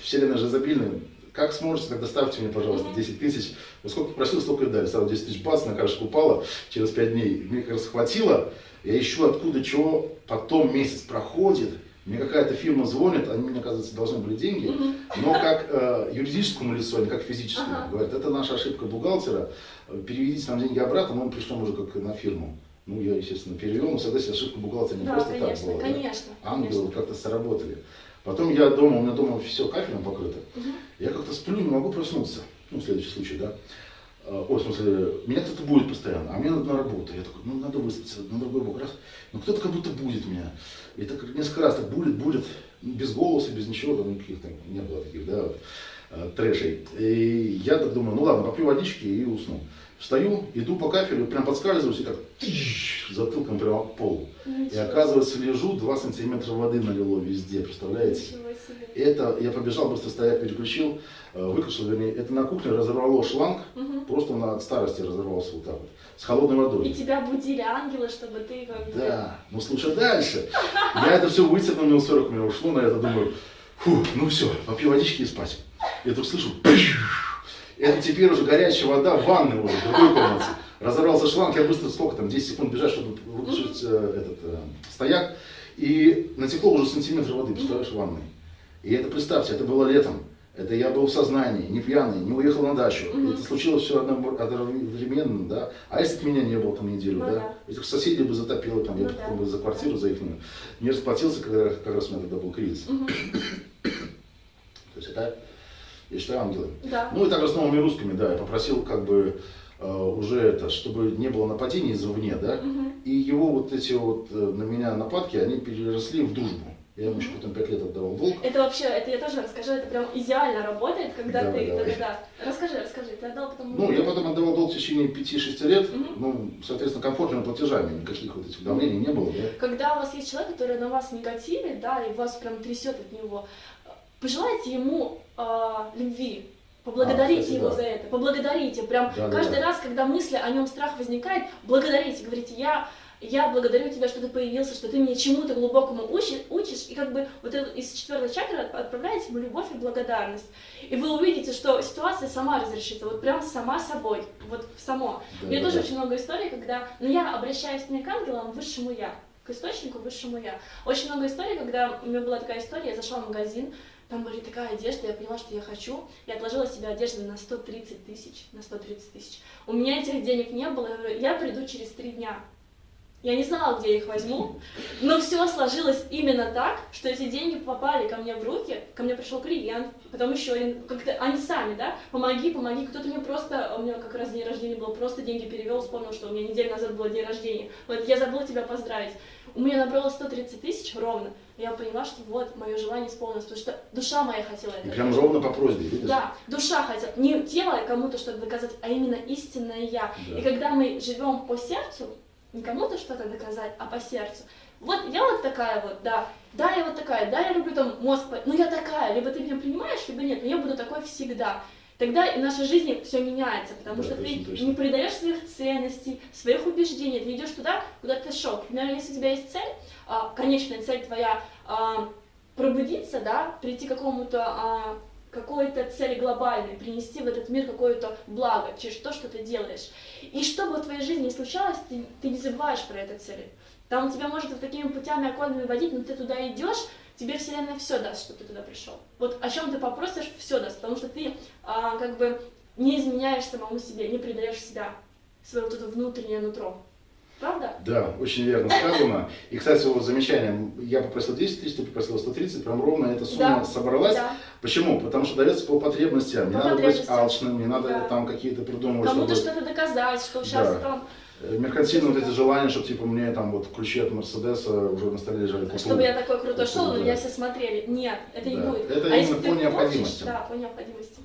вселенная же изобильная, как сможете, тогда ставьте мне, пожалуйста, 10 тысяч. Вот сколько попросил, столько и дали. Стало 10 тысяч бац, на карточку упала через 5 дней. Мне как раз хватило. Я ищу откуда чего. Потом месяц проходит. Мне какая-то фирма звонит, они мне, оказывается, должны были деньги, но как э, юридическому лицу, а не как физическому. Ага. Говорят, это наша ошибка бухгалтера, переведите нам деньги обратно, мы пришлем уже как на фирму. Ну, я, естественно, перевел, но согласен, ошибка бухгалтера не да, просто конечно, так была. Конечно, да? Ангелы как-то сработали. Потом я дома, у меня дома все кафелем покрыто. Угу. Я как-то сплю, не могу проснуться. Ну, следующий случай, да. А, ой, в смысле, меня кто-то будет постоянно, а мне надо на работу. Я такой, ну надо выспаться, на другой бок. Раз, ну кто-то как будто будет меня. И так несколько раз так будет, будет, без голоса, без ничего, там никаких там не было таких, да, а, трэшей. И я так думаю, ну ладно, попью водички и усну. Встаю, иду по кафелю, прям подскальзываюсь и так тыщ, затылком прямо в пол. И оказывается, лежу, 2 сантиметра воды налило везде, представляете? Это, я побежал, быстро стояк переключил, э, выключил, вернее, это на кухне разорвало шланг, угу. просто на от старости разорвался вот так вот, с холодной водой. И тебя будили ангелы, чтобы ты как бы... Да, ну слушай дальше. Я это все вытерпел, минут 40 у меня ушло на это, думаю, фу, ну все, попью водички и спать. Я тут слышу, это теперь уже горячая вода в ванной уже, в другой комнате. Разорвался шланг, я быстро, сколько там, 10 секунд бежать, чтобы выключить э, этот э, стояк. И натекло уже сантиметр воды, представляешь, в ванной. И это, представьте, это было летом. Это я был в сознании, не пьяный, не уехал на дачу. Mm-hmm. Это случилось все одновременно, да. А если бы меня не было там неделю, ну, да? да? Этих соседей бы затопило, там, ну, я да. бы за квартиру, за их не расплатился, когда как раз у меня тогда был кризис. Mm-hmm. То есть это я считаю, ангелы. Да. Ну и также с новыми русскими, да, я попросил как бы э, уже это, чтобы не было нападений извне, да, угу. и его вот эти вот э, на меня нападки, они переросли в дружбу. Я ему еще потом пять лет отдавал долг. Это вообще, это я тоже расскажу, это прям идеально работает, когда да, ты, да, да, да. Расскажи, расскажи, ты отдал потом... Ну, я потом отдавал долг в течение 5-6 лет, угу. ну, соответственно, комфортными платежами, никаких вот этих давлений не было, да. Когда у вас есть человек, который на вас негативит, да, и вас прям трясет от него, пожелайте ему э, любви, поблагодарите а, его да. за это, поблагодарите, прям да, каждый да, раз, когда мысли о нем страх возникает, благодарите, говорите, я я благодарю тебя, что ты появился, что ты меня чему-то глубокому учишь, учишь, и как бы вот это, из четвертой чакры отправляете ему любовь и благодарность. И вы увидите, что ситуация сама разрешится, вот прям сама собой, вот само. Да, У меня да, тоже да. очень много историй, когда, ну я обращаюсь не к ангелам, а высшему я, к источнику, высшему я. Очень много историй, когда у меня была такая история, я зашла в магазин, там была такая одежда, я поняла, что я хочу. Я отложила себе одежду на 130 тысяч, на 130 тысяч. У меня этих денег не было, я говорю, я приду через три дня. Я не знала, где я их возьму, но все сложилось именно так, что эти деньги попали ко мне в руки, ко мне пришел клиент, потом еще один, как-то они сами, да, помоги, помоги, кто-то мне просто, у меня как раз день рождения был, просто деньги перевел, вспомнил, что у меня неделю назад был день рождения, вот я забыла тебя поздравить. У меня набрало 130 тысяч ровно, я поняла, что вот мое желание исполнилось, потому что душа моя хотела это. Прям ровно по просьбе, видишь? Да, душа хотела, не тело кому-то что-то доказать, а именно истинное я. Да. И когда мы живем по сердцу, не кому-то что-то доказать, а по сердцу. Вот я вот такая вот, да, да, я вот такая, да, я люблю там мозг, ну я такая, либо ты меня принимаешь, либо нет, но я буду такой всегда. Тогда и в нашей жизни все меняется, потому да, что точно, ты точно. не предаешь своих ценностей, своих убеждений, ты идешь туда, куда ты шел. Например, если у тебя есть цель, а, конечная цель твоя а, пробудиться, да, прийти к какому-то а, какой-то цели глобальной, принести в этот мир какое-то благо через то, что ты делаешь. И что бы в твоей жизни ни случалось, ты, ты не забываешь про эту цель. Там тебя может вот такими путями окольными водить, но ты туда идешь, тебе Вселенная все даст, что ты туда пришел. Вот о чем ты попросишь, все даст, потому что ты а, как бы не изменяешь самому себе, не предаешь себя, свое вот это внутреннее нутро. Правда? Да, очень верно сказано. И, кстати, вот замечание, я попросил 10 тысяч, ты попросил 130, прям ровно эта сумма да. собралась. Да. Почему? Потому что дается по потребностям. Не по надо быть алчным, не надо да. там какие-то придумывать. Кому-то чтобы... что-то доказать, что сейчас да. там... Э, меркантильные вот эти желания, чтобы типа мне там вот ключи от Мерседеса уже на столе лежали. Чтобы я такой крутой шел, да. меня все смотрели. Нет, это да. не будет. Это а именно по необходимости. Хочешь, да, по необходимости.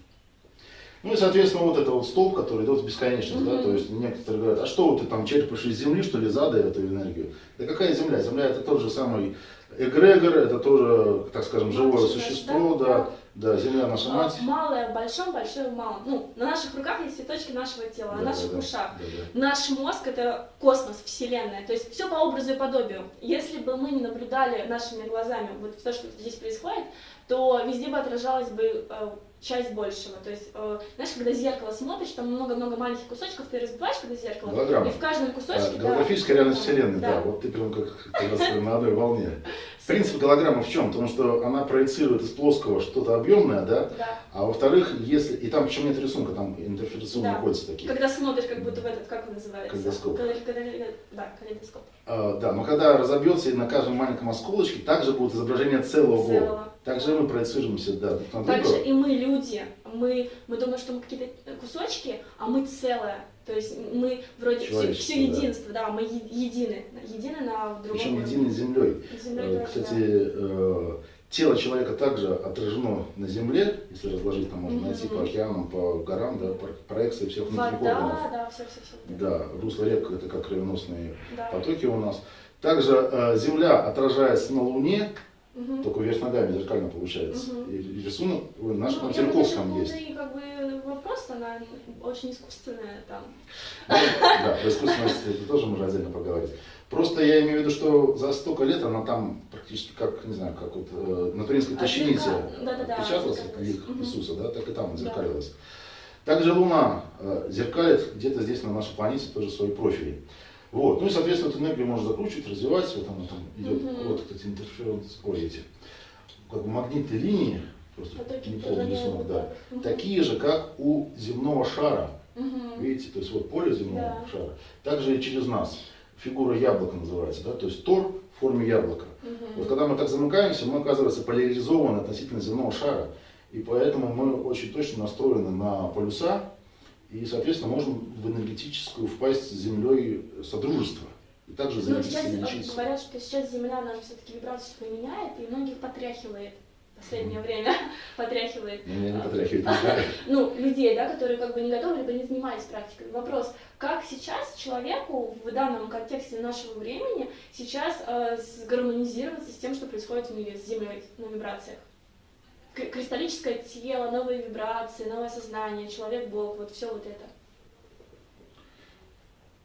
Ну и, соответственно, вот это вот столб, который идет в бесконечность, mm-hmm. да, то есть некоторые говорят, а что ты там черпаешь из земли, что ли, задая эту энергию? Да какая земля? Земля это тот же самый эгрегор, это тоже, так скажем, живое Мать, существо, да, да, да, земля наша а, мать. Малое в большом, большое в малом. Ну, на наших руках есть цветочки нашего тела, да, на наших да, ушах. Да, да. Наш мозг это космос, вселенная, то есть все по образу и подобию. Если бы мы не наблюдали нашими глазами вот то, что здесь происходит, то везде бы отражалось бы э, часть большего. То есть, э, знаешь, когда зеркало смотришь, там много-много маленьких кусочков, ты разбиваешь, когда зеркало, Голограмма. и в каждом кусочке... А, голографическая да, реальность Вселенной, да. да. Вот ты прям как, на одной волне. Принцип голограммы в чем? Потому что она проецирует из плоского что-то объемное, да? да. А во-вторых, если. И там причем нет рисунка, там интерференционно да. находятся такие. Когда смотришь, как будто в этот, как он называется? Калейдоскоп. Да, калейдоскоп. А, да, но когда разобьется и на каждом маленьком осколочке также будет изображение целого, целого. Также мы проецируемся, да, друг на друга. Также и мы люди. Мы, мы думаем, что мы какие-то кусочки, а мы целое. То есть мы вроде все, все единство, да. да, мы едины, едины на другом Причем едины землей. землей э, Кстати, э, тело человека также отражено на Земле, если разложить, там можно найти по океанам, по горам, да, проекции всех внутренних Вода, органов. да, все, все, все. Да, русло рек это как кровеносные Да. потоки у нас. Также э, Земля отражается на Луне, Мгм. только вверх ногами зеркально получается. Мгм. И, и рисунок наш Ну, на думаю, есть. как бы вопрос, она очень искусственная там. Ну, да, про искусственность это тоже можно отдельно поговорить. Просто я имею в виду, что за столько лет она там практически как, не знаю, как вот э, на Туринской А плащанице отпечаталась зеркалилась. лик. Иисуса, да, так и там Да. зеркалилась. Также Луна э, зеркалит где-то здесь на нашей планете тоже свои профили. Вот. Ну и, соответственно, эту энергию можно закручивать, развивать. Вот она там идет, Мгм. вот эти интерференс, ой, эти, как бы магнитные линии, просто Потоки не помню рисунок, да. Мгм. такие же, как у земного шара. Мгм. Видите, то есть вот поле земного Да. шара. Также и через нас. Фигура яблока называется, да, то есть тор в форме яблока. Мгм. Вот когда мы так замыкаемся, мы оказывается поляризованы относительно земного шара. И поэтому мы очень точно настроены на полюса, и, соответственно, можем в энергетическую впасть с Землей содружество. И также Ну, взаимодействие сейчас говорят, что сейчас Земля, она все-таки вибрацию свою меняет, и многих потряхивает. В последнее время потряхивает. Ну, Меня не потряхивает, не знаю. Ну, людей, да, которые как бы не готовы, либо не занимались практикой. Вопрос, как сейчас человеку в данном контексте нашего времени сейчас э, сгармонизироваться с тем, что происходит в мире, с Землей на вибрациях? Кристаллическое тело, новые вибрации, новое сознание, человек-бог, вот все вот это.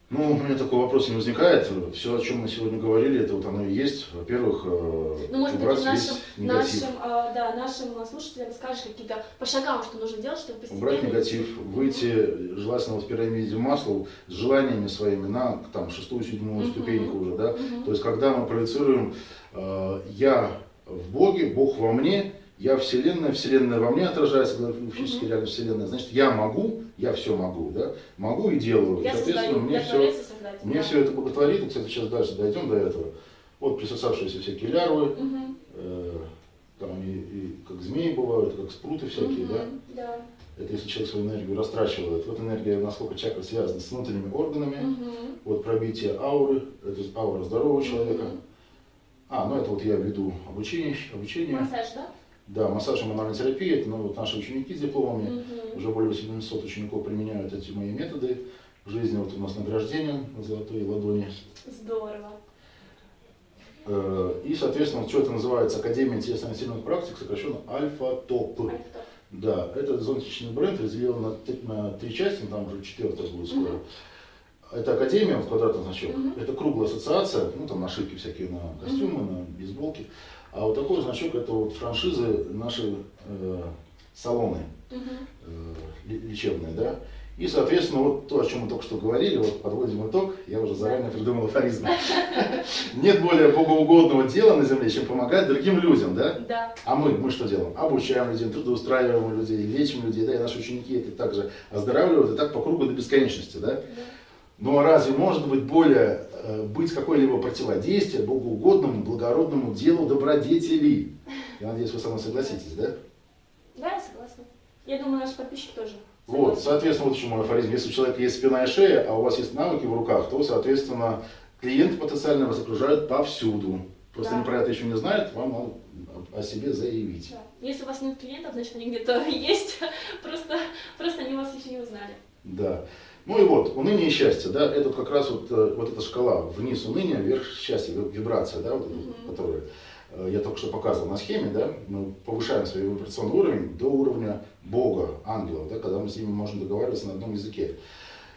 Ну, у меня такой вопрос не возникает. Все, о чем мы сегодня говорили, это вот оно и есть. Во-первых, э, Ну, может быть, убрать нашим, весь негатив. нашим, а, да, нашим слушателям скажешь какие-то по шагам, что нужно делать, чтобы постепенно... Убрать негатив, выйти, желательно вот в пирамиде масла, с желаниями своими на там, шестую, седьмую Мгм. ступеньку уже, да. Мгм. То есть, когда мы проецируем э, «я в Боге», «Бог во мне», «я Вселенная», «Вселенная во мне» отражается, физически Мгм. реально Вселенная, значит, я могу, я все могу, да, могу и делаю. Я соответственно, создаю, мне я все, создатель. мне да. все это благотворит, и, кстати, сейчас дальше дойдем до этого. Вот присосавшиеся всякие лярвы, Мгм. э, там и, и как змеи бывают, как спруты всякие, Мгм. да. Да. Это если человек свою энергию растрачивает. Вот энергия, насколько чакры связаны с внутренними органами. Мгм. Вот пробитие ауры, это аура здорового человека. А, ну это вот я веду обучение, обучение. Массаж, да? Да, массаж и мануальная терапия, это ну, вот наши ученики с дипломами. Мгм. Уже более 700 учеников применяют эти мои методы. В жизни вот у нас награждение на золотой ладони. Здорово. Э, И, соответственно, что это называется Академия телесно-сильных практик, сокращенно Альфа-ТОП. Альфа. Да, этот зонтичный бренд разделен на, три- на три части, там уже четвертая будет скоро. Мгм. Это академия, вот квадратный значок, Мгм. это круглая ассоциация, ну там нашивки всякие на костюмы, на бейсболки. А вот такой значок это вот франшизы, наши э, салоны э, лечебные, да. И, соответственно, вот то, о чем мы только что говорили, вот подводим итог, я уже заранее придумал афоризм. Нет более богоугодного дела на земле, чем помогать другим людям, да? Да. А мы, мы что делаем? Обучаем людей, трудоустраиваем людей, лечим людей, да, и наши ученики это также оздоравливают, и так по кругу до бесконечности, да? да. Ну а разве может быть более, быть какое-либо противодействие богоугодному, благородному делу добродетели? Я надеюсь, вы со мной согласитесь, да? Да, я согласна. Я думаю, наш подписчик тоже. Вот, соответственно, вот еще мой афоризм. Если у человека есть спина и шея, а у вас есть навыки в руках, то, соответственно, клиенты потенциально вас окружают повсюду. Просто Да. они про это еще не знают, вам надо о себе заявить. Да. Если у вас нет клиентов, значит они где-то есть. Просто, просто они вас еще не узнали. Да. Ну и вот, уныние и счастье, да, это как раз вот, э, вот эта шкала, вниз уныние, вверх счастье, ви- вибрация, да, вот, эта, Мгм. которая э, я только что показывал на схеме, да, мы повышаем свой вибрационный уровень до уровня Бога, ангелов, да, когда мы с ними можем договариваться на одном языке.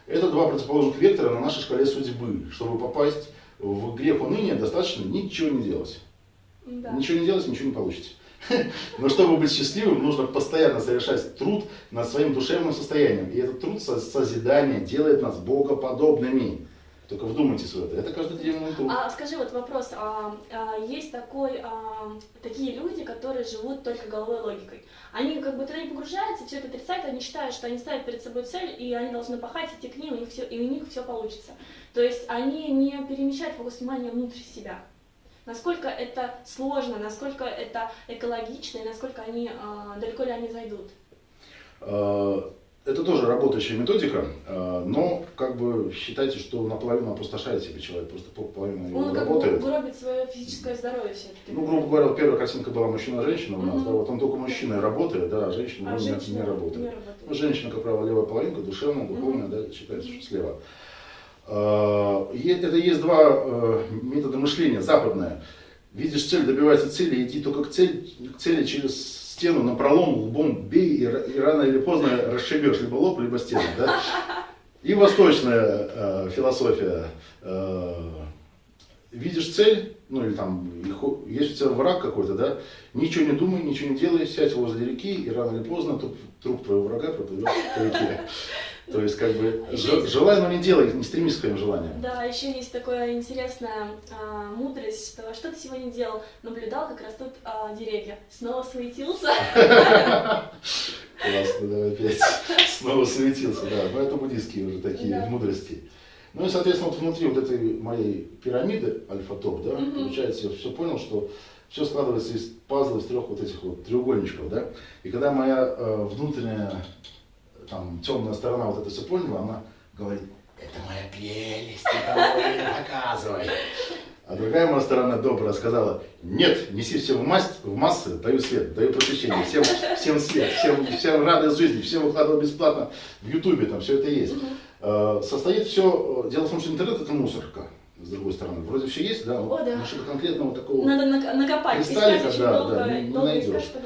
Это два противоположных вектора на нашей шкале судьбы. Чтобы попасть в грех уныния, достаточно ничего не делать. Да. Ничего не делать, ничего не получите. Но чтобы быть счастливым, нужно постоянно совершать труд над своим душевным состоянием. И этот труд со- созидания делает нас богоподобными. Только вдумайтесь в это. Это каждодневный труд. А скажи вот вопрос, а, а, есть такой, а, такие люди, которые живут только головой логикой. Они как бы туда не погружаются, все это отрицают, они считают, что они ставят перед собой цель, и они должны пахать, идти к ним, и, у них все, и у них все получится. То есть они не перемещают фокус внимания внутрь себя. Насколько это сложно, насколько это экологично, и насколько они, а, далеко ли они зайдут. Э, это тоже работающая методика, э, но как бы считайте, что наполовину опустошает себе человек, просто половина его Он как работает. бы гробит свое физическое здоровье все-таки. Ну, грубо говоря, первая картинка была мужчина-женщина у нас, Мгм. да, вот он только мужчина работает, да, а женщина А ну, не, женщина не работает. не работает. Ну, женщина, как правило, левая половинка, душевная, духовная, да, считается, что слева. Это есть два э, метода мышления, западное. Видишь цель, добивайся цели, иди только к цели, к цели через стену на пролом, лбом бей, и, и рано или поздно расшибешь либо лоб, либо стену. Да? И восточная э, философия. э, видишь цель, ну или там, есть у тебя враг какой-то, да, ничего не думай, ничего не делай, сядь возле реки, и рано или поздно труп, труп твоего врага проплывет по реке. То есть, как бы, желай, но не делай, не стремись к своим желаниям. Да, еще есть такая интересная а, мудрость, что что ты сегодня делал? Наблюдал, как растут а, деревья. Снова суетился. Классно, давай опять. Снова светился, да. Но это буддийские уже такие мудрости. Ну и, соответственно, вот внутри вот этой моей пирамиды альфа-топ, да, получается, я все понял, что все складывается из пазла, из трех вот этих вот треугольничков, да. И когда моя э, внутренняя там темная сторона вот это все поняла, она говорит, это моя прелесть, кому не показывай. А другая моя сторона добрая сказала, нет, неси все в, масс, в массы, даю свет, даю просвещение, всем, всем свет, всем, всем радость жизни, всем выкладываю бесплатно в Ютубе, там все это есть. Э, Состоит все, дело в том, что интернет это мусорка, с другой стороны. Вроде все есть, да, О, да. но что-то конкретного такого. Надо нак- накопать. Кристаллика, да, долго, да, не- не долго найдешь. искать.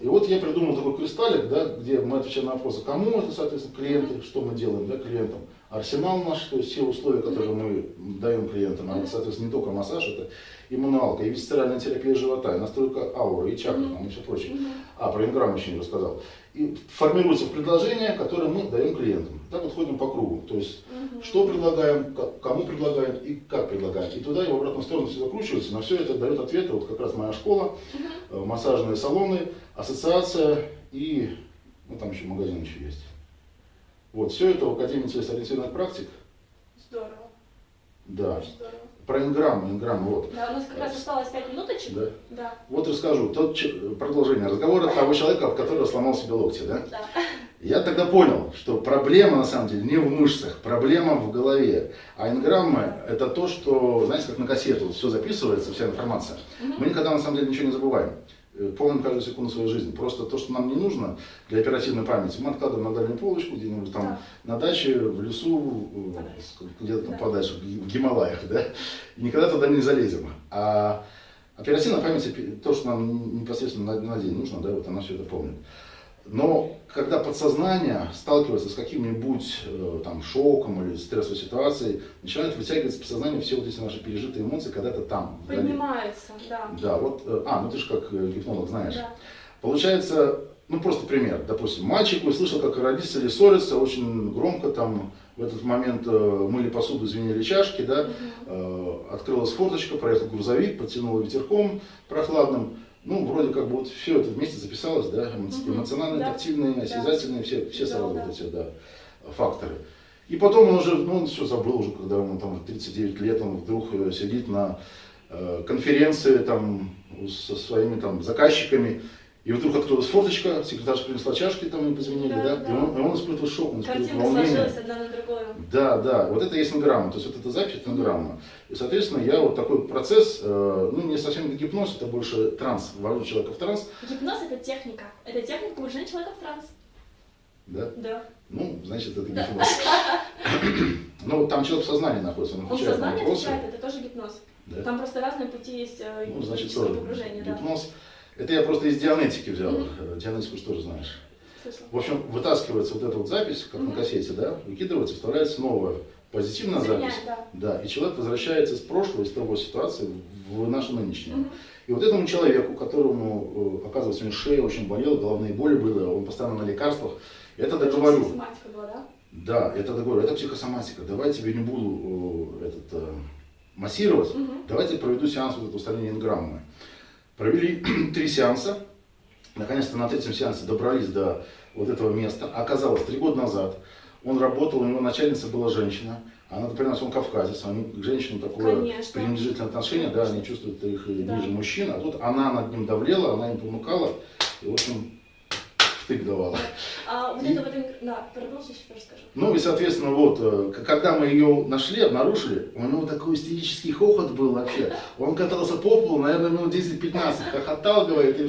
И вот я придумал такой кристаллик, да, где мы отвечаем на вопросы, кому это, соответственно, клиенты, что мы делаем да, клиентам. Арсенал наш, то есть все условия, которые мы даем клиентам, а это, соответственно, не только массаж, это и мануалка, и висцеральная терапия живота, и настройка ауры, и чакры, там, и все прочее. А, про инграмму еще не рассказал. И формируется в предложение, которое мы даем клиентам. Так вот ходим по кругу. То есть, что предлагаем, кому предлагаем и как предлагаем. И туда и в обратную сторону все закручивается. На все это дает ответы. Вот как раз моя школа, э, массажные салоны, ассоциация и, ну там еще магазин еще есть. Вот, все это в Академии целесториентированных практик. Здорово. Да. Здорово. Про инграммы, инграммы, вот. Да, у нас как раз осталось 5 минуточек. Да. Да. Вот расскажу. Тот, продолжение разговора того человека, который сломал себе локти, да? Да. Я тогда понял, что проблема на самом деле не в мышцах, проблема в голове. А инграммы это то, что, знаете, как на кассету, все записывается, вся информация. Мы никогда на самом деле ничего не забываем. Э, Помним каждую секунду своей жизни. Просто то, что нам не нужно для оперативной памяти, мы откладываем на дальнюю полочку где-нибудь там на даче, в лесу, э, где-то там Да. подальше, в Ги- в Гималаях, да, и никогда туда не залезем. А оперативная память, то, что нам непосредственно на, на день нужно, да, вот она все это помнит. Но когда подсознание сталкивается с каким-нибудь э, там шоком или стрессовой ситуацией, начинает вытягивать из подсознания все вот эти наши пережитые эмоции когда-то там. вдали. Поднимается, да. Да, вот, э, а, ну ты же как э, гипнолог знаешь. Да. Получается, ну просто пример, допустим, мальчик услышал, как родители ссорятся очень громко, там в этот момент э, мыли посуду, звенели чашки, да, Мгм. э, открылась форточка, проехал грузовик, подтянуло ветерком прохладным, ну, вроде как бы вот все это вместе записалось, да, эмоциональные, Да. тактильные, Да. осязательные, все, все Да, сразу да. вот эти, да, факторы. И потом он уже, ну, он все забыл уже, когда ему там 39 лет, он вдруг э, сидит на э, конференции там со своими там заказчиками, и вдруг открылась форточка, секретарша принесла чашки, там им позвонили, Да, да, да. И, он, и он испытывает шок, он Картинка волнение. сложилась одна на другую. Да, да, вот это есть инграмма, то есть вот эта запись это инграмма. И, соответственно, я вот такой процесс, э, ну, не совсем гипноз, это больше транс, ввожу человека в транс, Гипноз это техника. Это техника погружения человека в транс. да, Да. ну, значит, это Да. гипноз. Ну, там человек в сознании находится, он Он отвечает на сознание вопросы. отвечает, это тоже гипноз. Да. Там просто разные пути есть э, Ну, значит, погружения, да. Это я просто из дианетики взял. Э, дианетику же тоже знаешь. Слышала. В общем, вытаскивается вот эта вот запись, как на Мгм. кассете, да, выкидывается, вставляется новая позитивная Заменяет, запись. да. Да, и человек возвращается из прошлого, из того ситуации в нашу нынешнюю. Мгм. И вот этому человеку, которому, э, оказывается, у него шея очень болела, головные боли были, он постоянно на лекарствах, это Это договорю. Систематика была, да? Да, это договорю, это психосоматика. Давай тебе не буду э, этот, массировать, Мгм. давайте проведу сеанс вот этого устранения инграммы. Провели три сеанса, наконец-то на третьем сеансе добрались до вот этого места. Оказалось, три года назад он работал, у него начальница была женщина, а надо понимать, он кавказец, они к женщинам такое Конечно. пренебрежительное отношение, да, они чувствуют их Да. ниже мужчин, а тут она над ним давлела, она им помыкала, и в общем втык давала. А вот И- это вот, да, продолжи, еще расскажу. Ну и, соответственно, вот, э, когда мы ее нашли, обнаружили, у него такой истерический хохот был вообще. Он катался по полу, наверное, минут 10-15, хохотал, говорит, и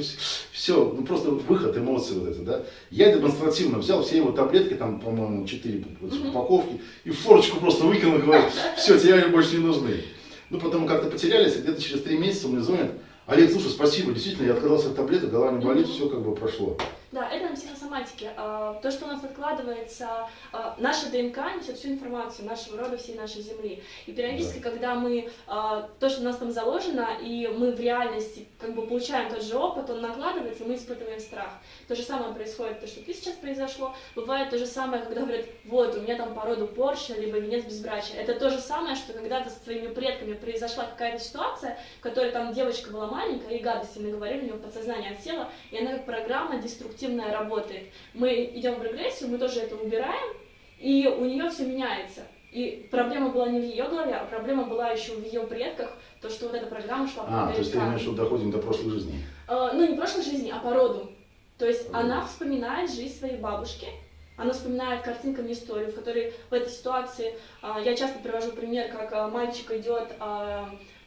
все, ну просто выход эмоций вот это, да. Я демонстративно взял все его таблетки, там, по-моему, 4 Мгм. упаковки, и в форочку просто выкинул, говорит, все, тебе они больше не нужны. Ну, потом как-то потерялись, и где-то через 3 месяца мне звонит, Олег, слушай, спасибо, действительно, я отказался от таблеток, голова не болит, все как бы прошло. Да, это на психосоматике. А, То, что у нас откладывается, а, наша ДНК несет всю информацию нашего рода, всей нашей Земли. И периодически, когда мы, а, то, что у нас там заложено, и мы в реальности как бы получаем тот же опыт, он накладывается, и мы испытываем страх. То же самое происходит, то, что ты сейчас произошло. Бывает то же самое, когда говорят, вот, у меня там по роду порча, либо венец безбрачия. Это то же самое, что когда-то с твоими предками произошла какая-то ситуация, в которой там девочка была маленькая, и гадости наговорили, у нее подсознание отсело, и она как программа деструктивная работает. Мы идем в регрессию, мы тоже это убираем, и у нее все меняется. И проблема была не в ее голове, а проблема была еще в ее предках, то, что вот эта программа шла по А, то есть ты имеешь в виду, доходим до прошлой жизни. Э, ну, не прошлой жизни, а по роду. То есть она вспоминает жизнь своей бабушки, она вспоминает картинками историю, в которой в этой ситуации, а, я часто привожу пример, как а, мальчик идет а, с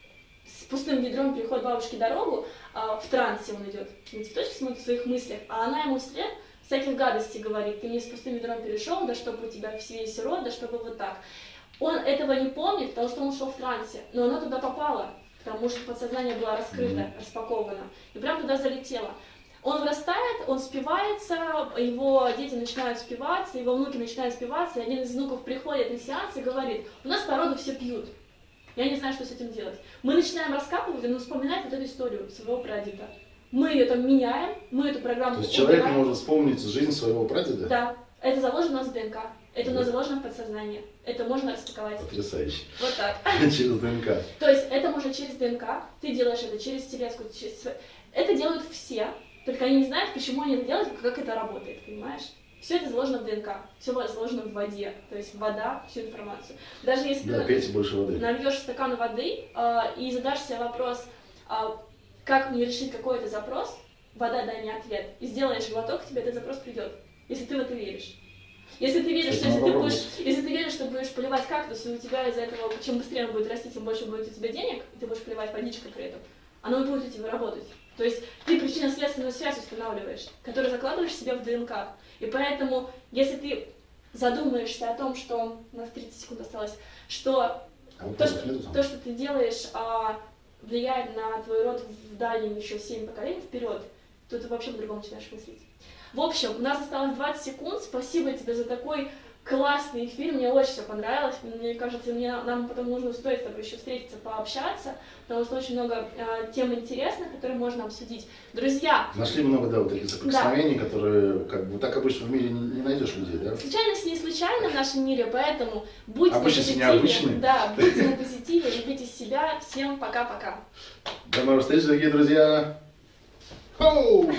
пустым ведром, переходит бабушке дорогу, а, в трансе он идет, на цветочек смотрит в своих мыслях, а она ему вслед всяких гадостей говорит, ты мне с пустым ведром перешел, да чтобы у тебя все весь рот, да чтобы вот так. Он этого не помнит, потому что он шел в трансе, но она туда попала, потому что подсознание было раскрыто, распаковано, и прям туда залетело. Он вырастает, он спивается, его дети начинают спиваться, его внуки начинают спиваться, и один из внуков приходит на сеанс и говорит, у нас по роду все пьют. Я не знаю, что с этим делать. Мы начинаем раскапывать, он вспоминает вот эту историю своего прадеда. Мы ее там меняем, мы эту программу То есть человек может вспомнить жизнь своего прадеда? Да, это заложено у нас в ДНК, это у нас заложено в подсознание, это можно распаковать. Потрясающе. Вот так. Через ДНК. То есть это можно через ДНК, ты делаешь это через телеску, через... Это делают все, только они не знают, почему они это делают, как это работает, понимаешь? Все это заложено в ДНК, все заложено в воде, то есть вода, всю информацию. Даже если Да, ты больше воды. нальешь стакан воды а, и задашь себе вопрос, а, как мне решить какой-то запрос, вода дай мне ответ, и сделаешь глоток, тебе этот запрос придет, если ты в это веришь. Если ты веришь, что если ты будешь, если ты веришь, что будешь поливать кактус, и у тебя из-за этого, чем быстрее он будет расти, тем больше будет у тебя денег, и ты будешь поливать водичкой при этом, оно будет у тебя работать. То есть ты причинно-следственную связь устанавливаешь, которую закладываешь себе в ДНК. И поэтому, если ты задумаешься о том, что у нас 30 секунд осталось, что А то, что, то, что ты делаешь, а, влияет на твой род в дальнем еще 7 поколений вперед, то ты вообще по-другому начинаешь мыслить. В общем, у нас осталось 20 секунд. Спасибо тебе за такой классный эфир. Мне очень все понравилось. Мне кажется, мне, нам потом нужно стоит с тобой еще встретиться, пообщаться, потому что очень много а, тем интересных, которые можно обсудить. Друзья, Нашли много, да, вот таких соприкосновений, которые, как бы, так обычно в мире не, не найдешь людей, да? случайность не случайна в нашем мире, поэтому будьте Обычности на позитиве. необычные. Да, будьте на позитиве, любите себя. Всем пока-пока. До новых встреч, дорогие друзья! Хоу!